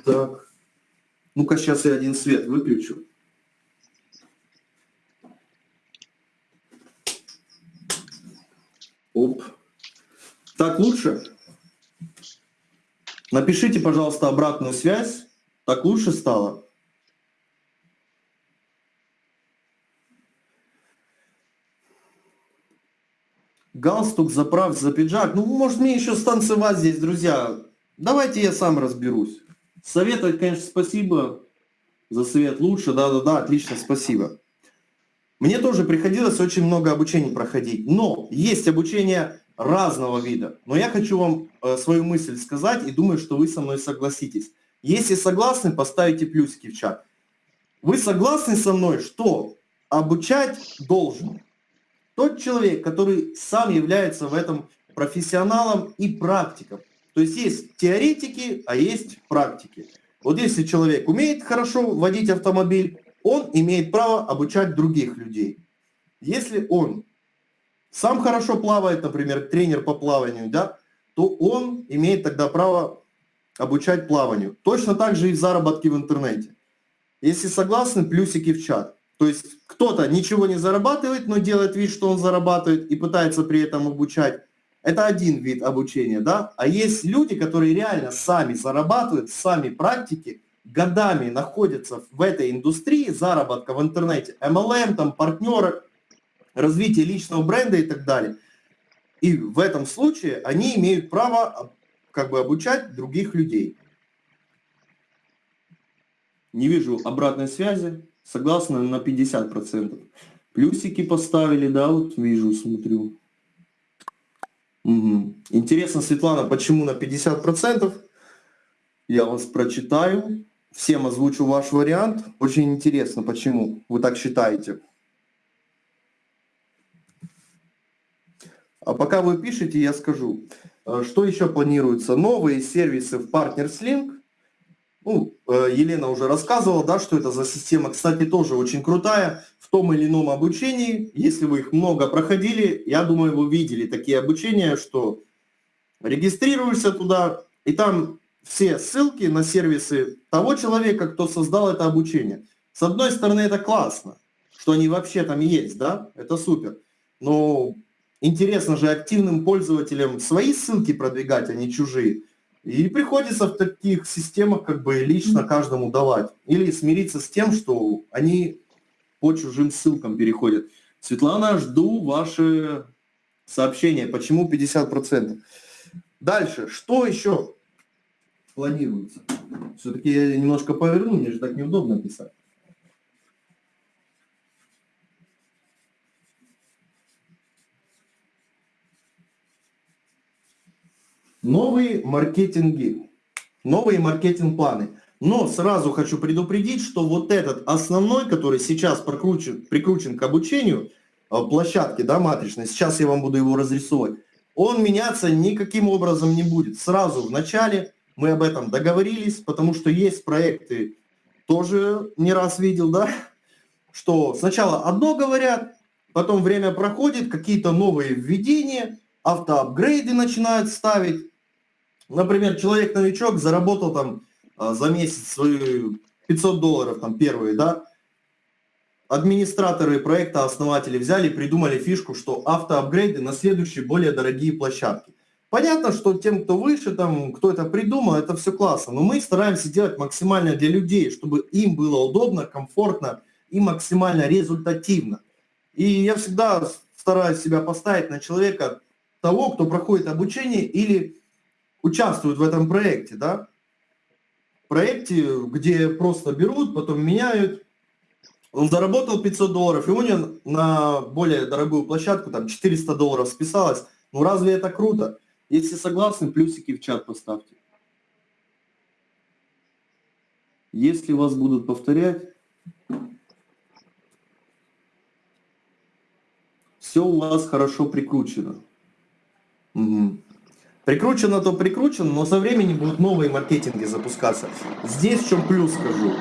Так. Ну-ка, сейчас я один свет выключу. Оп. Так лучше? Напишите, пожалуйста, обратную связь. Так лучше стало? галстук заправь за пиджак. Ну, может мне еще станцевать здесь, друзья. Давайте я сам разберусь. Советовать, конечно, спасибо. За совет лучше, да-да-да, отлично, спасибо. Мне тоже приходилось очень много обучений проходить. Но есть обучение разного вида. Но я хочу вам э, свою мысль сказать и думаю, что вы со мной согласитесь. Если согласны, поставите плюсики в чат. Вы согласны со мной, что обучать должен тот человек, который сам является в этом профессионалом и практиком. То есть есть теоретики, а есть практики. Вот если человек умеет хорошо водить автомобиль, он имеет право обучать других людей. Если он сам хорошо плавает, например, тренер по плаванию, да, то он имеет тогда право обучать плаванию. Точно так же и в заработке в интернете. Если согласны, плюсики в чат. То есть кто-то ничего не зарабатывает, но делает вид, что он зарабатывает и пытается при этом обучать. Это один вид обучения, да? А есть люди, которые реально сами зарабатывают, сами практики, годами находятся в этой индустрии заработка в интернете, MLM, там, партнеры, развитие личного бренда и так далее. И в этом случае они имеют право как бы обучать других людей. Не вижу обратной связи. Согласно на 50%. Плюсики поставили, да, вот вижу, смотрю. Угу. Интересно, Светлана, почему на 50%? Я вас прочитаю. Всем озвучу ваш вариант. Очень интересно, почему вы так считаете. А пока вы пишете, я скажу. Э, что еще планируется? Новые сервисы в Partners Link ну, э, Елена уже рассказывала, да, что это за система, кстати, тоже очень крутая в том или ином обучении. Если вы их много проходили, я думаю, вы видели такие обучения, что регистрируешься туда, и там все ссылки на сервисы того человека, кто создал это обучение. С одной стороны, это классно, что они вообще там есть, да, это супер. Но интересно же активным пользователям свои ссылки продвигать, а не чужие. И приходится в таких системах как бы лично каждому давать. Или смириться с тем, что они по чужим ссылкам переходят. Светлана, жду ваши сообщения. Почему 50%? Дальше. Что еще планируется? Все-таки я немножко поверну, мне же так неудобно писать. новые маркетинги, новые маркетинг-планы. Но сразу хочу предупредить, что вот этот основной, который сейчас прикручен, прикручен к обучению, э, площадки, да, матричной, сейчас я вам буду его разрисовывать, он меняться никаким образом не будет. Сразу в начале мы об этом договорились, потому что есть проекты, тоже не раз видел, да, что сначала одно говорят, потом время проходит, какие-то новые введения, автоапгрейды начинают ставить. Например, человек-новичок заработал там а, за месяц свои 500 долларов, там первые, да, администраторы проекта, основатели взяли придумали фишку, что автоапгрейды на следующие более дорогие площадки. Понятно, что тем, кто выше, там, кто это придумал, это все классно, но мы стараемся делать максимально для людей, чтобы им было удобно, комфортно и максимально результативно. И я всегда стараюсь себя поставить на человека того, кто проходит обучение или участвует в этом проекте, да. Проекте, где просто берут, потом меняют. Он заработал 500 долларов, и у него на более дорогую площадку там 400 долларов списалось. Ну разве это круто? Если согласны, плюсики в чат поставьте. Если вас будут повторять, все у вас хорошо прикручено. Угу. Прикручено, то прикручено, но со временем будут новые маркетинги запускаться. Здесь в чем плюс скажу.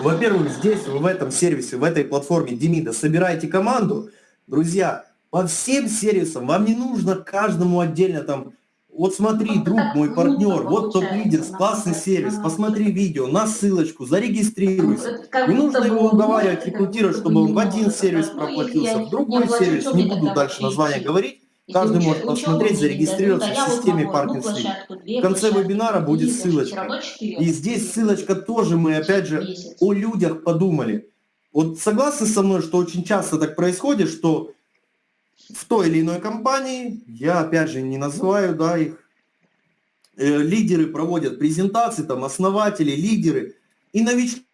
Во-первых, здесь, в этом сервисе, в этой платформе Демида собираете команду. Друзья, по всем сервисам, вам не нужно каждому отдельно там, вот смотри, друг мой, партнер, вот топ-лидер, классный сервис, посмотри видео, на ссылочку, зарегистрируйся. Не нужно его уговаривать, рекрутировать, чтобы он в один сервис ну, проплатился, в другой сервис, не буду дальше название говорить. Каждый может посмотреть, зарегистрироваться в системе Partners В конце вебинара будет ссылочка. И здесь ссылочка тоже мы, опять же, о людях подумали. Вот согласны со мной, что очень часто так происходит, что в той или иной компании, я опять же не называю да, их, э, лидеры проводят презентации, там основатели, лидеры, и новички,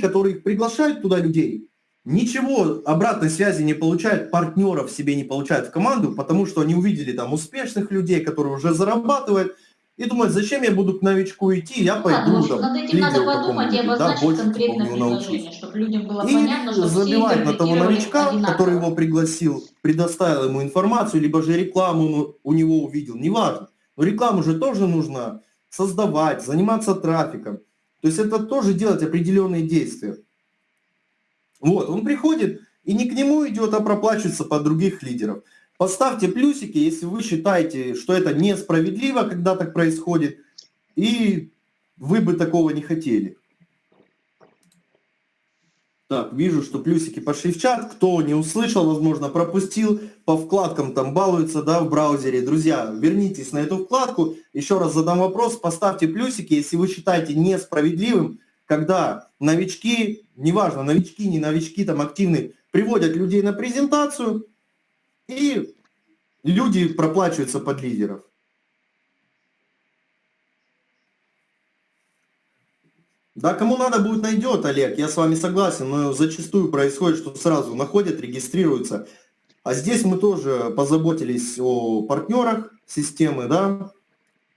которые приглашают туда людей, ничего обратной связи не получают, партнеров себе не получают в команду, потому что они увидели там успешных людей, которые уже зарабатывают, и думают, зачем я буду к новичку идти, я ну, пойду да, там, над этим надо подумать и обозначить да, больше конкретное предложение, чтобы людям было и понятно, что забивать на того новичка, одинаково. который его пригласил, предоставил ему информацию, либо же рекламу у него увидел, неважно. Но рекламу же тоже нужно создавать, заниматься трафиком. То есть это тоже делать определенные действия. Вот, он приходит и не к нему идет, а проплачивается под других лидеров. Поставьте плюсики, если вы считаете, что это несправедливо, когда так происходит, и вы бы такого не хотели. Так, вижу, что плюсики пошли в чат. Кто не услышал, возможно, пропустил, по вкладкам там балуются, да, в браузере. Друзья, вернитесь на эту вкладку. Еще раз задам вопрос, поставьте плюсики, если вы считаете несправедливым, когда новички, неважно, новички, не новички, там активные, приводят людей на презентацию, и люди проплачиваются под лидеров. Да, кому надо будет найдет, Олег, я с вами согласен, но зачастую происходит, что сразу находят, регистрируются. А здесь мы тоже позаботились о партнерах системы, да,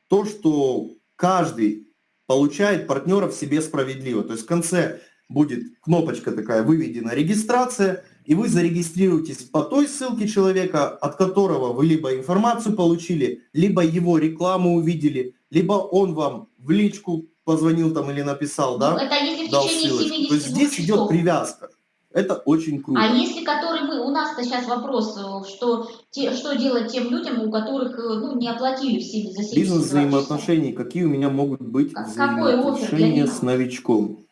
то, что каждый получает партнеров себе справедливо. То есть в конце будет кнопочка такая, выведена регистрация, и вы зарегистрируетесь по той ссылке человека, от которого вы либо информацию получили, либо его рекламу увидели, либо он вам в личку позвонил там или написал, да? Ну, это если в дал течение ссылочку. 70 То есть здесь часов. идет привязка. Это очень круто. А если который мы, у нас-то сейчас вопрос, э, что, те, что делать тем людям, у которых э, ну, не оплатили все за 72 Бизнес взаимоотношений, какие у меня могут быть а взаимоотношения с новичком?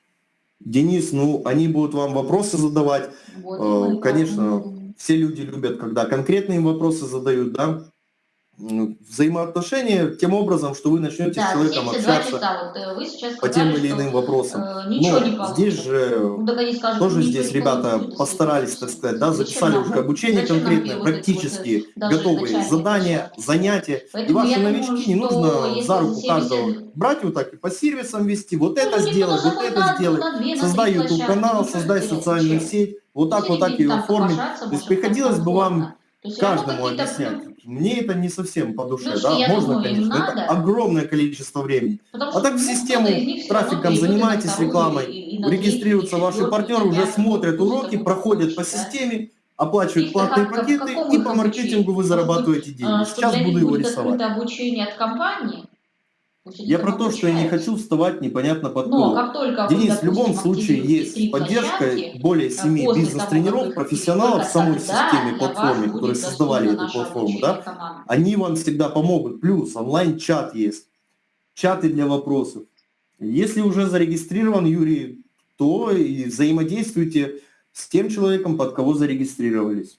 Денис, ну, они будут вам вопросы задавать. Вот, э, Конечно, все люди любят, когда конкретные вопросы задают, да взаимоотношения тем образом, что вы начнете да, с человеком общаться часа. Вот э, вы сейчас сказали, по тем или иным вопросам. Э, ничего Но не здесь же ну, скажут, тоже здесь ребята постарались, так сказать, да, записали уже обучение конкретное, практически вот, готовые задания, занятия. Поэтому и ваши новички думаю, не нужно за руку каждого брать вот так и по сервисам вести, вот ну, это сделай, вот это сделай, создай YouTube канал, создай социальную сеть, вот так, вот так ее оформить. То есть приходилось бы вам каждому объяснять мне это не совсем по душе, Ну, да, можно, думаю, конечно, это огромное количество времени. Потому А так в ну, систему равно трафиком вторую, рекламой, и- и регистрируются ваши партнеры, уже смотрят уроки, проходят по системе, оплачивают платные как- пакеты, и по маркетингу вы зарабатываете деньги. а, Сейчас буду его рисовать. обучение от компании. Я про то, что я не хочу вставать непонятно под Но кого. как только вы, Денис, в допустим, любом случае есть поддержка более семи бизнес-тренеров, вы профессионалов в самой системе, платформе, которые создавали эту платформу, да, они вам всегда помогут. Плюс онлайн-чат есть, чаты для вопросов. Если уже зарегистрирован Юрий, то и взаимодействуйте с тем человеком, под кого зарегистрировались.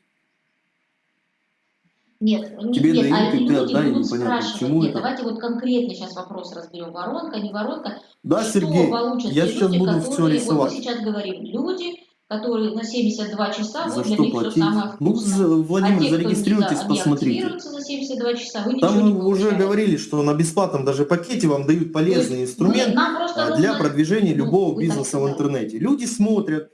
Нет, не- Тебе нет, а дают, и ты люди отдай, будут непонятно, спрашивать. чему Нет, это. давайте вот конкретно сейчас вопрос разберем. Воронка, не воронка. Да, что Сергей, получат я те сейчас люди, буду все которые, вот мы рисовать. сейчас говорим, люди, которые на 72 часа, За вот для что них все платить? самое Ну, вкусное. а Владимир, те, кто зарегистрируйтесь, не, посмотрите. за 72 часа, вы Там мы уже говорили, что на бесплатном даже пакете вам дают есть полезный мы- инструмент просто а, нужно- для продвижения ну, любого бизнеса в интернете. Люди смотрят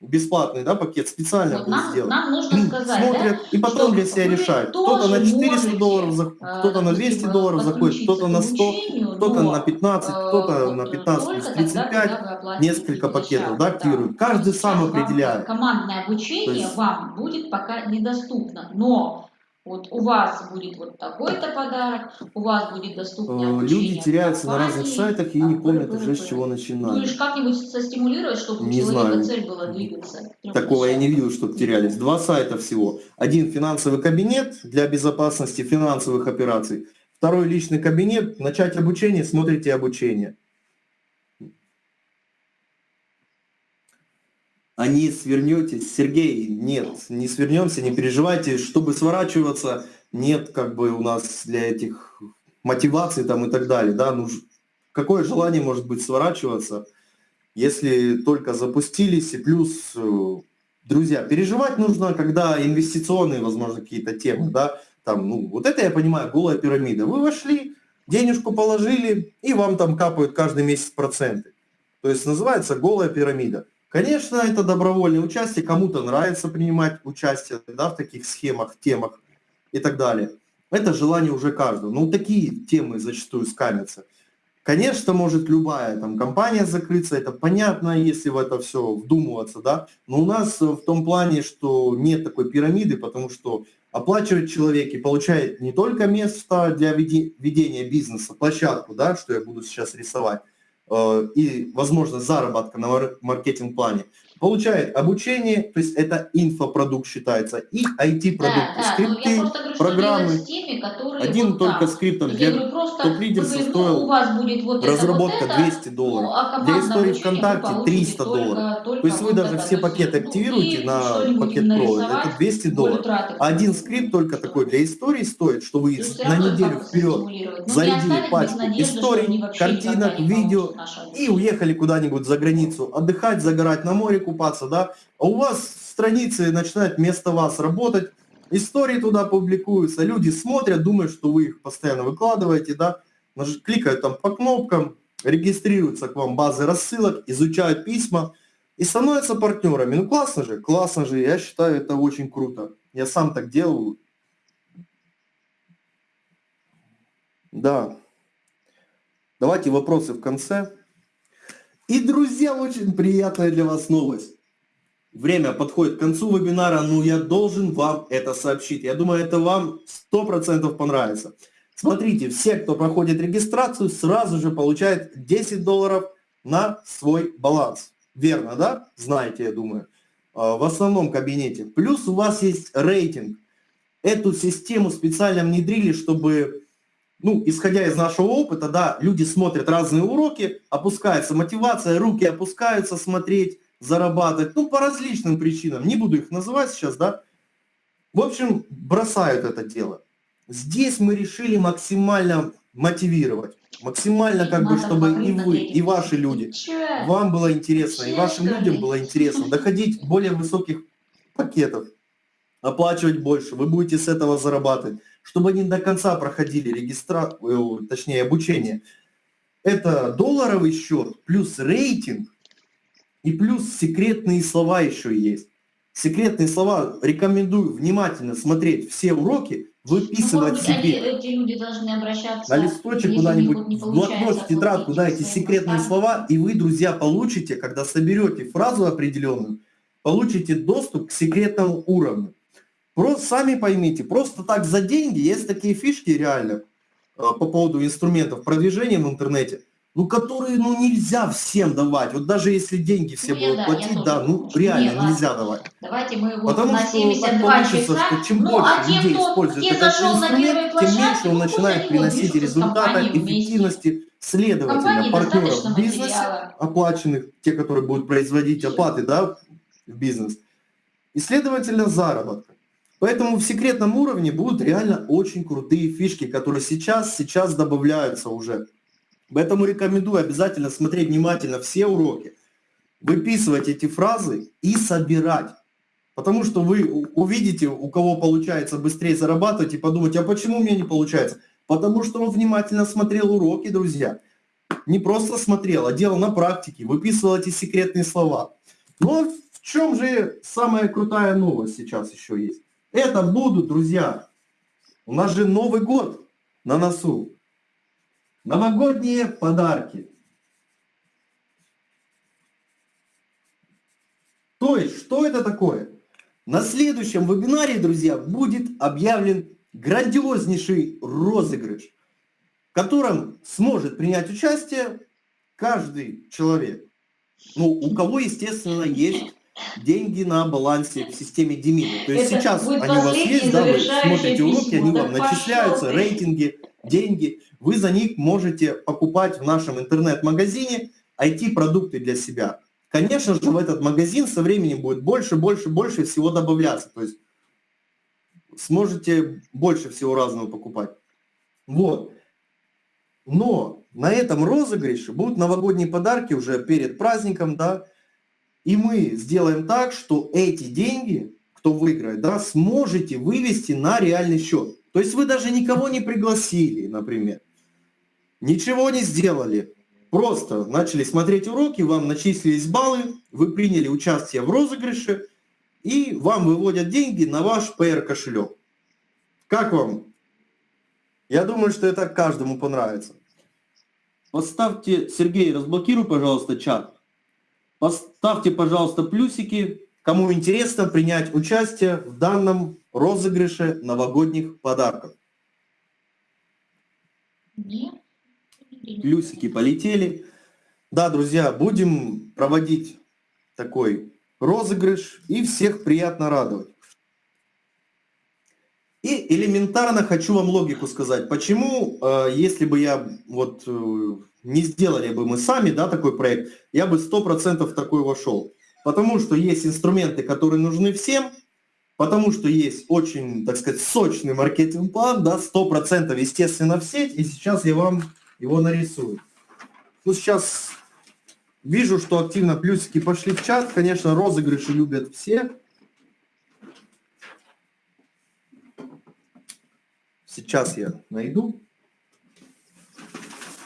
бесплатный да, пакет, специально Вот был нам, сделан. нам нужно сказать, Смотрят да, и потом для себя решают. Кто-то на тоже 400 можете, долларов, за- э, кто-то на 200 допустим, долларов заходит, кто-то на 100, обучению, кто-то но, на 15, э, кто-то вот на 15 только плюс тогда, 35, когда вы оплатите несколько пакетов, да, активируют. Каждый Сейчас сам определяет. э, Командное обучение есть- вам будет пока недоступно, но вот у вас будет вот такой-то подарок, у вас будет доступное Э, обучение Люди теряются на разных компании, сайтах и а, не помнят уже, с чего пыры. начинали. Будешь как-нибудь состимулировать, чтобы у Не человека знаю. цель была двигаться. Такого я не видел, чтобы терялись. Два сайта всего. Один финансовый кабинет для безопасности финансовых операций. Второй личный кабинет. Начать обучение, смотрите обучение. А не свернетесь, Сергей, нет, не свернемся, не переживайте, чтобы сворачиваться, нет как бы у нас для этих мотиваций там и так далее, да, ну какое желание может быть сворачиваться, если только запустились, и плюс, э, друзья, переживать нужно, когда инвестиционные, возможно, какие-то темы, да, там, ну, вот это я понимаю, голая пирамида. Вы вошли, денежку положили, и вам там капают каждый месяц проценты. То есть называется голая пирамида. Конечно, это добровольное участие, кому-то нравится принимать участие да, в таких схемах, темах и так далее. Это желание уже каждого. Ну, такие темы зачастую скамятся. Конечно, может любая там компания закрыться, это понятно, если в это все вдумываться, да, но у нас в том плане, что нет такой пирамиды, потому что оплачивает человек и получает не только место для ведения бизнеса, площадку, да, что я буду сейчас рисовать, и возможность заработка на мар- маркетинг-плане, получает обучение, то есть это инфопродукт считается, и IT-продукты, Да, да, ну, скрипты, просто говорю, программы. которые Один вот только так. скрипт там Я для вы говорите, стоил ну, у вас будет вот это, разработка вот это, 200 долларов. ну, а Для истории ВКонтакте получите 300 только- долларов. только То есть вы вот даже это. все есть, пакеты ну, активируете на пакет Pro, это 200 более долларов. траты А один скрипт только такой для истории стоит, что вы есть на неделю вперед. Ну, зарядили пачку историй, картинок, видео и уехали куда-нибудь за границу отдыхать, загорать на море, купаться, да. А у вас страницы начинают вместо вас работать, истории туда публикуются, люди смотрят, думают, что вы их постоянно выкладываете, да, кликают там по кнопкам, регистрируются к вам базы рассылок, изучают письма и становятся партнерами. Ну классно же, классно же, я считаю это очень круто. Я сам так делаю. Да. Давайте вопросы в конце. И, друзья, очень приятная для вас новость. Время подходит к концу вебинара, но я должен вам это сообщить. Я думаю, это вам 100% понравится. Смотрите, все, кто проходит регистрацию, сразу же получают 10 долларов на свой баланс. Верно, да? Знаете, я думаю. А, В основном кабинете. Плюс у вас есть рейтинг. Эту систему специально внедрили, чтобы, ну, исходя из нашего опыта, да, люди смотрят разные уроки, опускается мотивация, руки опускаются смотреть, зарабатывать, ну, по различным причинам. Не буду их называть сейчас, да. В общем, бросают это дело. Здесь мы решили максимально мотивировать, максимально как бы, чтобы и вы, и ваши люди, вам было интересно, и вашим людям было интересно доходить более высоких пакетов, оплачивать больше, вы будете с этого зарабатывать, чтобы они до конца проходили регистрацию, точнее обучение. Это долларовый счет плюс рейтинг и плюс секретные слова еще есть. Секретные слова рекомендую внимательно смотреть все уроки, выписывать Может быть, они, себе эти люди должны обращаться... на листочек куда-нибудь, в блокнот, в тетрадку, да, эти секретные через слова, и вы, друзья, получите, когда соберете фразу определенную, получите доступ к секретному уровню. Просто сами поймите, просто так за деньги есть такие фишки реально э, по поводу инструментов продвижения в интернете, ну, которые, ну, нельзя всем давать. Вот даже если деньги все я будут да, платить, да, ну, что реально не, нельзя давать. Давайте мы его Потому на что так 72 получится, часа. что чем ну, больше а людей кто, использует этот инструмент, тем площадке, меньше он ну, начинает приносить результата, вместе. эффективности, следовательно, компании партнеров в бизнесе, материала. оплаченных, те, которые будут производить оплаты да, в бизнес, и, следовательно, заработка. Поэтому в секретном уровне будут реально очень крутые фишки, которые сейчас, сейчас добавляются уже. Поэтому рекомендую обязательно смотреть внимательно все уроки, выписывать эти фразы и собирать. Потому что вы увидите, у кого получается быстрее зарабатывать, и подумаете, а почему у меня не получается? Потому что он внимательно смотрел уроки, друзья. Не просто смотрел, а делал на практике, выписывал эти секретные слова. Но в чем же самая крутая новость сейчас еще есть? Это будут, друзья, у нас же Новый год на носу. Новогодние подарки. То есть, что это такое? На следующем вебинаре, друзья, будет объявлен грандиознейший розыгрыш, в котором сможет принять участие каждый человек. Ну, у кого, естественно, есть деньги на балансе в системе Демида. То есть Это сейчас они у вас есть, да, вы смотрите уроки, письмо. они Да вам начисляются, ты. рейтинги, деньги. Вы за них можете покупать в нашем интернет-магазине IT-продукты для себя. Конечно же, в этот магазин со временем будет больше, больше, больше всего добавляться. То есть сможете больше всего разного покупать. Вот. Но на этом розыгрыше будут новогодние подарки уже перед праздником, да, и мы сделаем так, что эти деньги, кто выиграет, да, сможете вывести на реальный счет. То есть вы даже никого не пригласили, например. Ничего не сделали. Просто начали смотреть уроки, вам начислились баллы, вы приняли участие в розыгрыше, и вам выводят деньги на ваш PR кошелек. Как вам? Я думаю, что это каждому понравится. Поставьте, Сергей, разблокируй, пожалуйста, чат. Поставьте, пожалуйста, плюсики, кому интересно принять участие в данном розыгрыше новогодних подарков. Плюсики полетели. Да, друзья, будем проводить такой розыгрыш и всех приятно радовать. И элементарно хочу вам логику сказать, почему, э, если бы я вот э, не сделали бы мы сами, да, такой проект, я бы 100% в такой вошел. Потому что есть инструменты, которые нужны всем, потому что есть очень, так сказать, сочный маркетинг-план, да, 100% естественно в сеть, и сейчас я вам его нарисую. Ну, сейчас вижу, что активно плюсики пошли в чат, конечно, розыгрыши любят все. Сейчас я найду,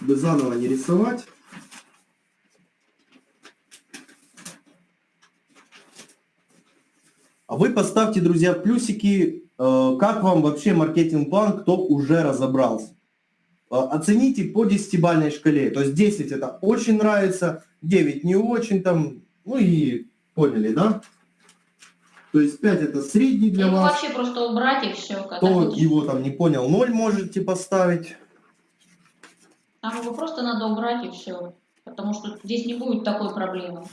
чтобы заново не рисовать. А вы поставьте, друзья, плюсики, э, как вам вообще маркетинг-план, кто уже разобрался. Э, Оцените по 10-бальной шкале. То есть 10 это очень нравится, 9 не очень там, ну и поняли, да? То есть 5 это средний для Его вас. вообще просто убрать и все. Кто его там не понял, 0 можете поставить. Там его просто надо убрать и все. Потому что здесь не будет такой проблемы.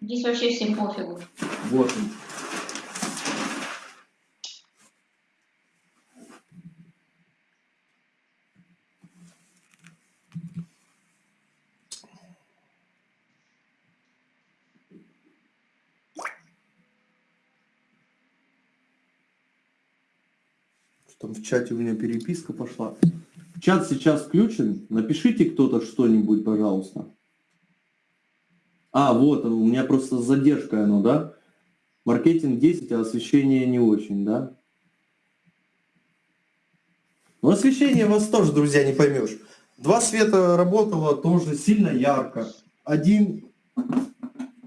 Здесь вообще всем пофигу. Вот он. Там в чате у меня переписка пошла. Чат сейчас включен. Напишите кто-то что-нибудь, пожалуйста. А, вот, у меня просто с задержкой оно, да? Маркетинг 10, а освещение не очень, да? Ну, освещение вас тоже, друзья, не поймешь. Два света работало тоже сильно ярко. Один...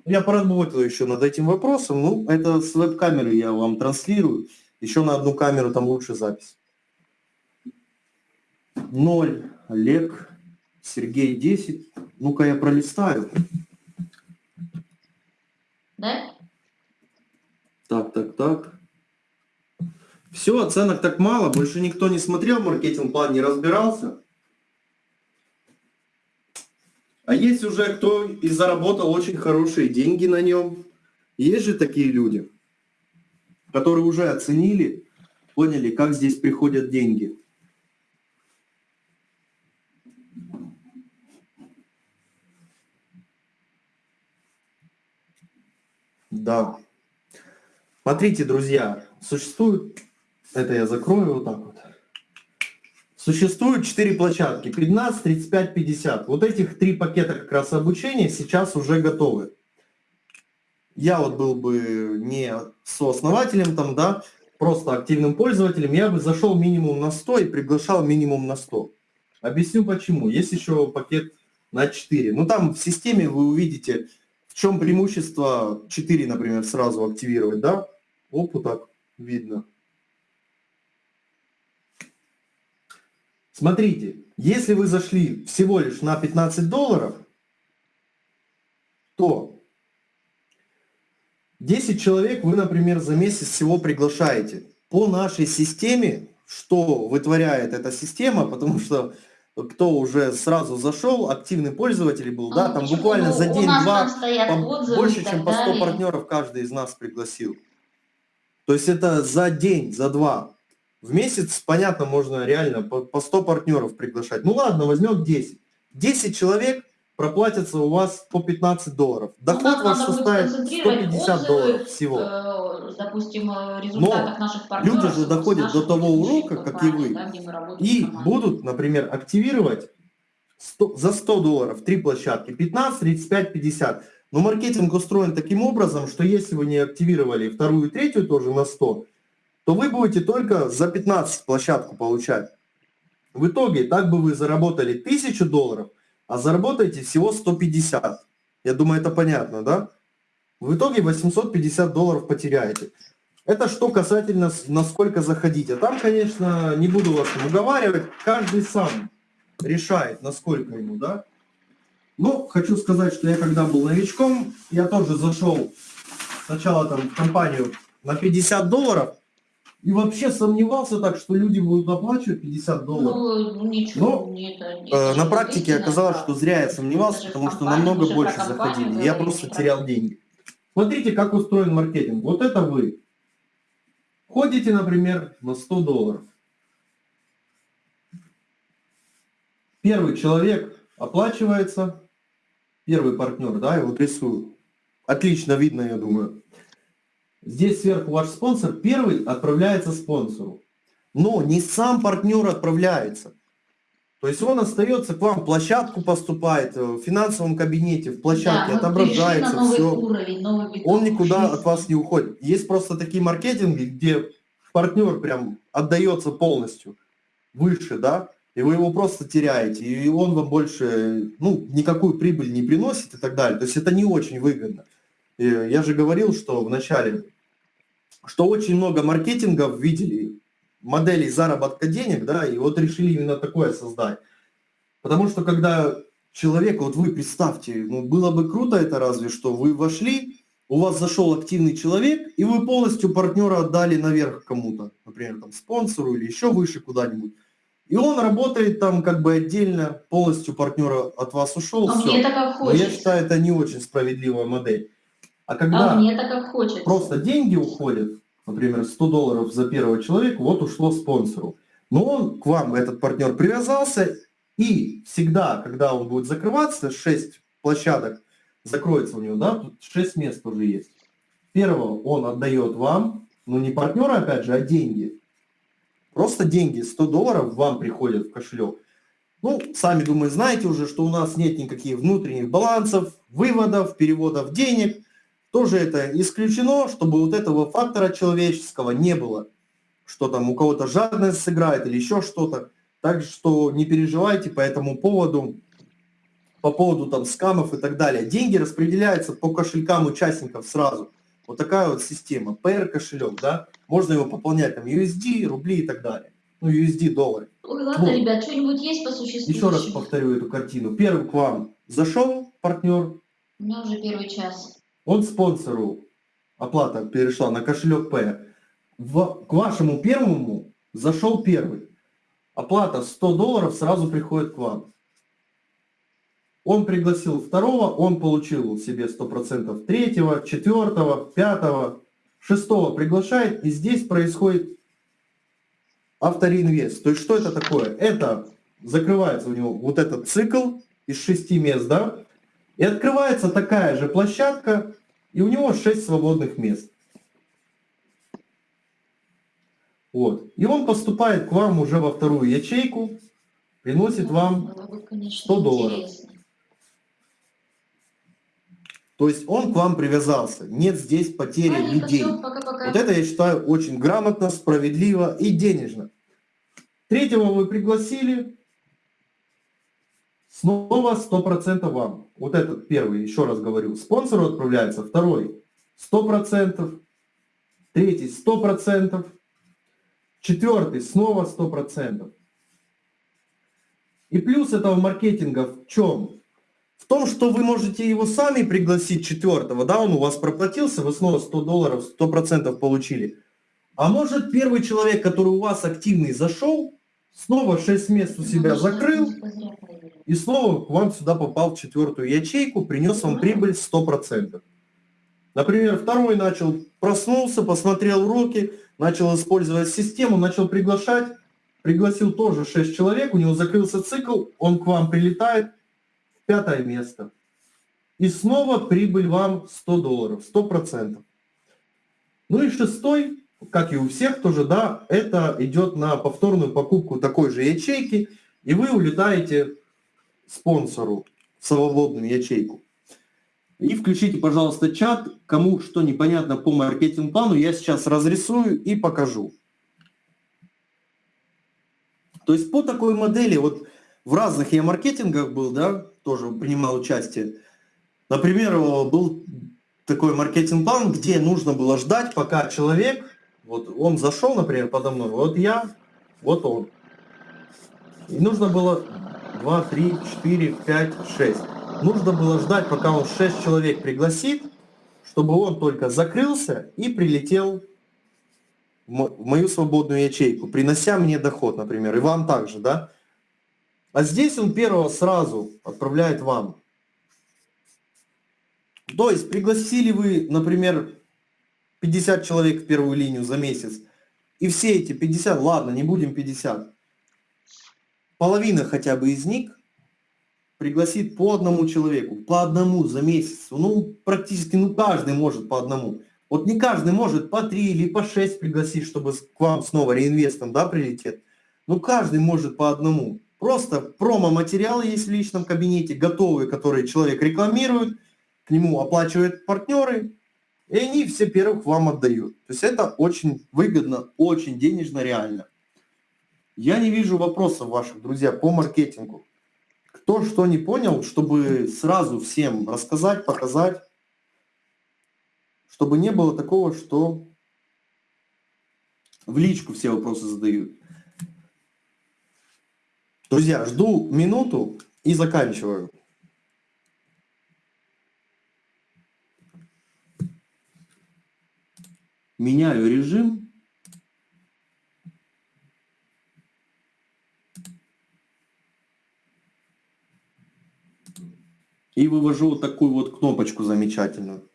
Я поработал еще над этим вопросом. Ну, это с веб-камеры я вам транслирую. Еще на одну камеру там лучше запись. 0, Олег, Сергей 10. Ну-ка я пролистаю. Да? Так, так, так. Все, оценок так мало, больше никто не смотрел маркетинг-план, не разбирался. А есть уже кто и заработал очень хорошие деньги на нем. Есть же такие люди, которые уже оценили, поняли, как здесь приходят деньги. Да. Смотрите, друзья, существует, это я закрою вот так вот. Существует 4 площадки, 15, 35, 50. Вот этих три пакета как раз обучения сейчас уже готовы. Я вот был бы не сооснователем там, да, просто активным пользователем, я бы зашел минимум на 100 и приглашал минимум на 100. Объясню почему. Есть еще пакет на 4. Ну там в системе вы увидите, чем преимущество 4, например, сразу активировать, да? Оп, вот так видно. Смотрите, если вы зашли всего лишь на 15 долларов, то 10 человек вы, например, за месяц всего приглашаете. По нашей системе, что вытворяет эта система, потому что кто уже сразу зашел, активный пользователь был, А да, там почему? буквально Ну, за день-два больше, чем по 100 далее. партнеров каждый из нас пригласил. То есть это за день, за два. В месяц, понятно, можно реально по 100 партнеров приглашать. Ну ладно, возьмем 10. 10 человек проплатятся у вас по 15 долларов. Ну, Доход нам ваш составит концентрировать 150 отзывы, долларов всего. э, допустим, э, результатах наших партнеров. люди же доходят до того урока, как и вы. да, И будут, например, активировать 100 за 100 долларов три площадки, 15, 35, 50. Но маркетинг устроен таким образом, что если вы не активировали вторую и третью тоже на 100, то вы будете только за 15 площадку получать. В итоге, так бы вы заработали 1000 долларов, а заработаете всего 150. Я думаю, это понятно, да? В итоге 850 долларов потеряете. Это что касательно, насколько заходить. А там, конечно, не буду вас уговаривать, каждый сам решает, насколько ему, да. Но хочу сказать, что я когда был новичком, я тоже зашел сначала там в компанию на 50 долларов, и вообще сомневался так, что люди будут оплачивать 50 долларов. Ну, ничего, Но, не это, это Э, На практике оказалось, что зря я сомневался, потому что намного больше заходили. Я просто про- терял деньги. Смотрите, как устроен маркетинг. Вот это вы. Ходите, например, на 100 долларов. Первый человек оплачивается, первый партнер, да, я вот рисую. Отлично видно, я думаю. Здесь сверху ваш спонсор, первый отправляется спонсору. Но не сам партнер отправляется. То есть он остается к вам, в площадку поступает, э, в финансовом кабинете, в площадке Да, мы отображается новый все. уровень, новый Он никуда жизни. от вас не уходит. Есть просто такие маркетинги, где партнер прям отдается полностью выше, да, и вы его просто теряете, и он вам больше, ну, никакую прибыль не приносит и так далее. То есть это не очень выгодно. Я же говорил, что в начале, что очень много маркетингов видели моделей заработка денег, да, и вот решили именно такое создать. Потому что когда человек, вот вы представьте, ну было бы круто это разве что, вы вошли, у вас зашел активный человек, и вы полностью партнера отдали наверх кому-то, например, там спонсору или еще выше куда-нибудь. И он работает там как бы отдельно, полностью партнера от вас ушел, А все. мне это как Но я хочется. считаю, это не очень справедливая модель. А когда А мне это как хочется. просто деньги уходят, например, 100 долларов за первого человека, вот ушло спонсору. Но он к вам, этот партнер, привязался, и всегда, когда он будет закрываться, 6 площадок закроется у него, да, тут 6 мест уже есть. Первого он отдает вам, но не партнера, опять же, а деньги. Просто деньги, 100 долларов вам приходят в кошелек. Ну, сами, думаю, знаете уже, что у нас нет никаких внутренних балансов, выводов, переводов денег. Тоже это исключено, чтобы вот этого фактора человеческого не было. Что там у кого-то жадность сыграет или еще что-то. Так что не переживайте по этому поводу, по поводу там скамов и так далее. Деньги распределяются по кошелькам участников сразу. Вот такая вот система. PR кошелек, да, можно его пополнять там USD, рубли и так далее. Ну, USD, доллары. Ой, ладно, Вот. ребят, что-нибудь есть по существу? Еще раз повторю эту картину. Первый к вам зашел партнер, У меня уже первый час. Он спонсору, оплата перешла на кошелек П. В- к вашему первому зашел первый. Оплата 100 долларов сразу приходит к вам. Он пригласил второго, он получил себе 100% третьего, четвертого, пятого, шестого приглашает, и здесь происходит автореинвест. То есть что это такое? Это закрывается у него вот этот цикл из шести мест, да, и открывается такая же площадка, и у него 6 свободных мест. Вот. И он поступает к вам уже во вторую ячейку, приносит вам, бы, конечно, 100 долларов. то есть он к вам привязался. Нет здесь потери Ладненько, людей. всё, пока-пока. Вот это я считаю очень грамотно, справедливо и денежно. Третьего вы пригласили, снова 100% вам. Вот этот первый, еще раз говорю, спонсору отправляется, второй 100%, третий 100%, четвертый снова 100%. И плюс этого маркетинга в чем? В том, что вы можете его сами пригласить четвертого, да, он у вас проплатился, вы снова 100 долларов, 100% получили. А может первый человек, который у вас активный зашел, снова 6 мест у себя Ну, закрыл, зря проверил. И снова к вам сюда попал в четвертую ячейку, принес вам прибыль 100%. Например, второй начал, проснулся, посмотрел уроки, начал использовать систему, начал приглашать, пригласил тоже 6 человек, у него закрылся цикл, он к вам прилетает пятое место. И снова прибыль вам 100 долларов, 100%. Ну и шестой, как и у всех тоже, да, это идет на повторную покупку такой же ячейки, и вы улетаете спонсору в свободную ячейку. И включите, пожалуйста, чат. Кому что непонятно по маркетинг-плану, я сейчас разрисую и покажу. То есть по такой модели, вот в разных я маркетингах был, да, тоже принимал участие. Например, был такой маркетинг-план, где нужно было ждать, пока человек, вот он зашел, например, подо мной, вот я, вот он. И нужно было 2, 3, 4, 5, 6. Нужно было ждать, пока он 6 человек пригласит, чтобы он только закрылся и прилетел в мо- в мою свободную ячейку, принося мне доход, например, и вам также, да? А здесь он первого сразу отправляет вам. То есть пригласили вы, например, 50 человек в первую линию за месяц, и все эти 50, ладно, не будем 50, половина хотя бы из них пригласит по одному человеку, по одному за месяц. Ну, практически, ну, каждый может по одному. Вот не каждый может по три или по шесть пригласить, чтобы к вам снова реинвестом, да, прилетит. Ну, каждый может по одному. Просто промо-материалы есть в личном кабинете, готовые, которые человек рекламирует, к нему оплачивают партнеры, и они все первых вам отдают. То есть это очень выгодно, очень денежно, реально. Я не вижу вопросов ваших, друзья, по маркетингу. Кто что не понял, чтобы сразу всем рассказать, показать, чтобы не было такого, что в личку все вопросы задают. Друзья, жду минуту и заканчиваю. Меняю режим. И вывожу вот такую вот кнопочку замечательную.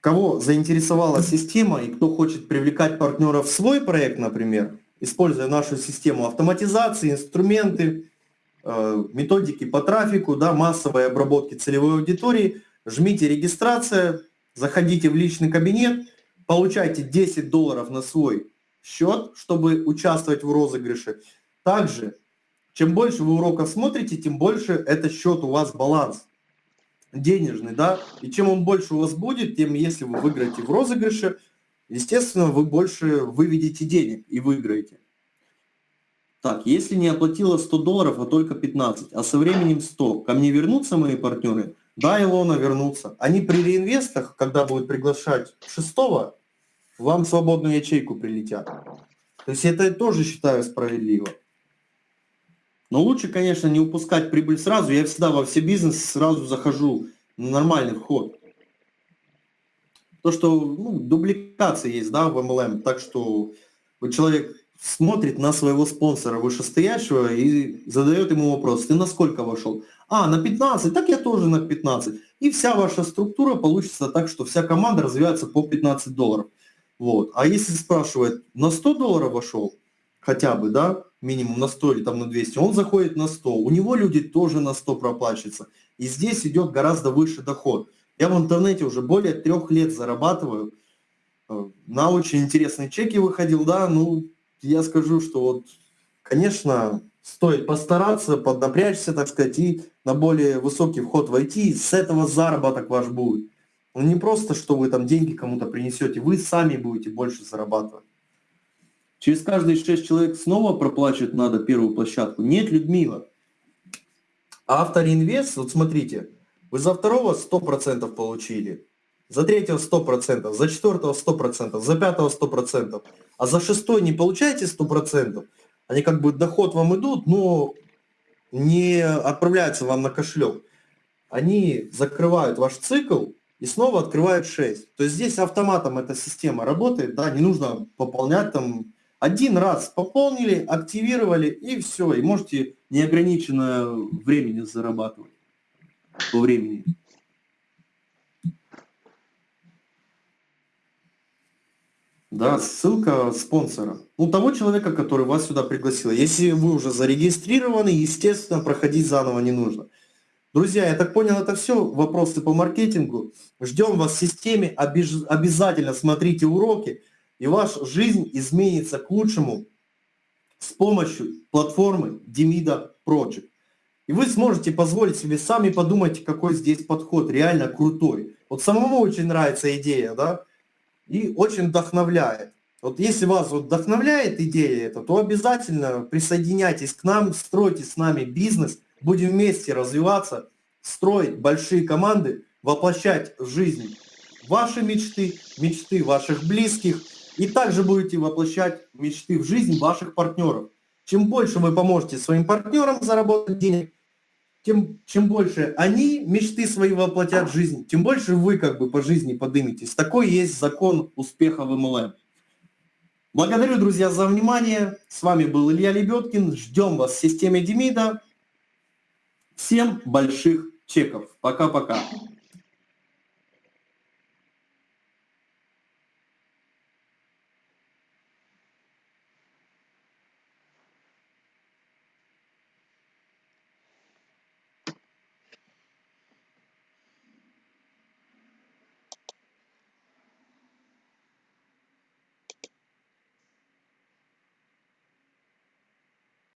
Кого заинтересовала система и кто хочет привлекать партнеров в свой проект, например, используя нашу систему автоматизации, инструменты, э, методики по трафику, да, массовой обработки целевой аудитории, жмите регистрация, заходите в личный кабинет, получайте 10 долларов на свой счет, чтобы участвовать в розыгрыше. Также, чем больше вы уроков смотрите, тем больше этот счет у вас баланс денежный, да, и чем он больше у вас будет, тем если вы выиграете в розыгрыше, естественно, вы больше выведете денег и выиграете. Так, если не оплатила 100 долларов, а только 15, а со временем 100, ко мне вернутся мои партнеры? Да, Илона вернутся. Они при реинвестах, когда будут приглашать шестого, вам свободную ячейку прилетят. То есть это я тоже считаю справедливо. Но лучше, конечно, не упускать прибыль сразу. Я всегда во все бизнесы сразу захожу на нормальный вход. То, что ну, дубликация есть, да, в MLM, так что человек смотрит на своего спонсора вышестоящего и задает ему вопрос, ты на сколько вошел? А, на 15, так я тоже на 15. И вся ваша структура получится так, что вся команда развивается по 15 долларов. Вот. А если спрашивает, на 100 долларов вошел, хотя бы, да, минимум на 100 или там на 200, он заходит на 100, у него люди тоже на 100 проплачиваются. И здесь идет гораздо выше доход. Я в интернете уже более трех лет зарабатываю, э, на очень интересные чеки выходил, да, ну, я скажу, что вот, конечно, стоит постараться, поднапрячься, так сказать, и на более высокий вход войти, и с этого заработок ваш будет. Ну, не просто, что вы там деньги кому-то принесете, вы сами будете больше зарабатывать. Через каждые 6 человек снова проплачивать надо первую площадку. Нет, Людмила. Авторинвест, вот смотрите, вы за второго 100% получили, за третьего 100%, за четвертого 100%, за пятого 100%, а за шестой не получаете 100%, они как бы доход вам идут, но не отправляются вам на кошелек. Они закрывают ваш цикл и снова открывают 6. То есть здесь автоматом эта система работает, да, не нужно пополнять там один раз пополнили, активировали и все, и можете неограниченное времени зарабатывать по времени. Да, ссылка спонсора. У того человека, который вас сюда пригласил. Если вы уже зарегистрированы, естественно, проходить заново не нужно. Друзья, я так понял, это все вопросы по маркетингу. Ждем вас в системе, обязательно смотрите уроки, и ваша жизнь изменится к лучшему с помощью платформы Demida Project. И вы сможете позволить себе, сами подумать, какой здесь подход реально крутой. Вот самому очень нравится идея, да, и очень вдохновляет. Вот если вас вдохновляет идея эта, то обязательно присоединяйтесь к нам, стройте с нами бизнес, будем вместе развиваться, строить большие команды, воплощать в жизнь ваши мечты, мечты ваших близких, и также будете воплощать мечты в жизнь ваших партнеров. Чем больше вы поможете своим партнерам заработать денег, тем чем больше они мечты свои воплотят в жизнь, тем больше вы как бы по жизни подыметесь. Такой есть закон успеха в MLM. Благодарю, друзья, за внимание. С вами был Илья Лебедкин. Ждем вас в системе Демида. Всем больших чеков. Пока-пока.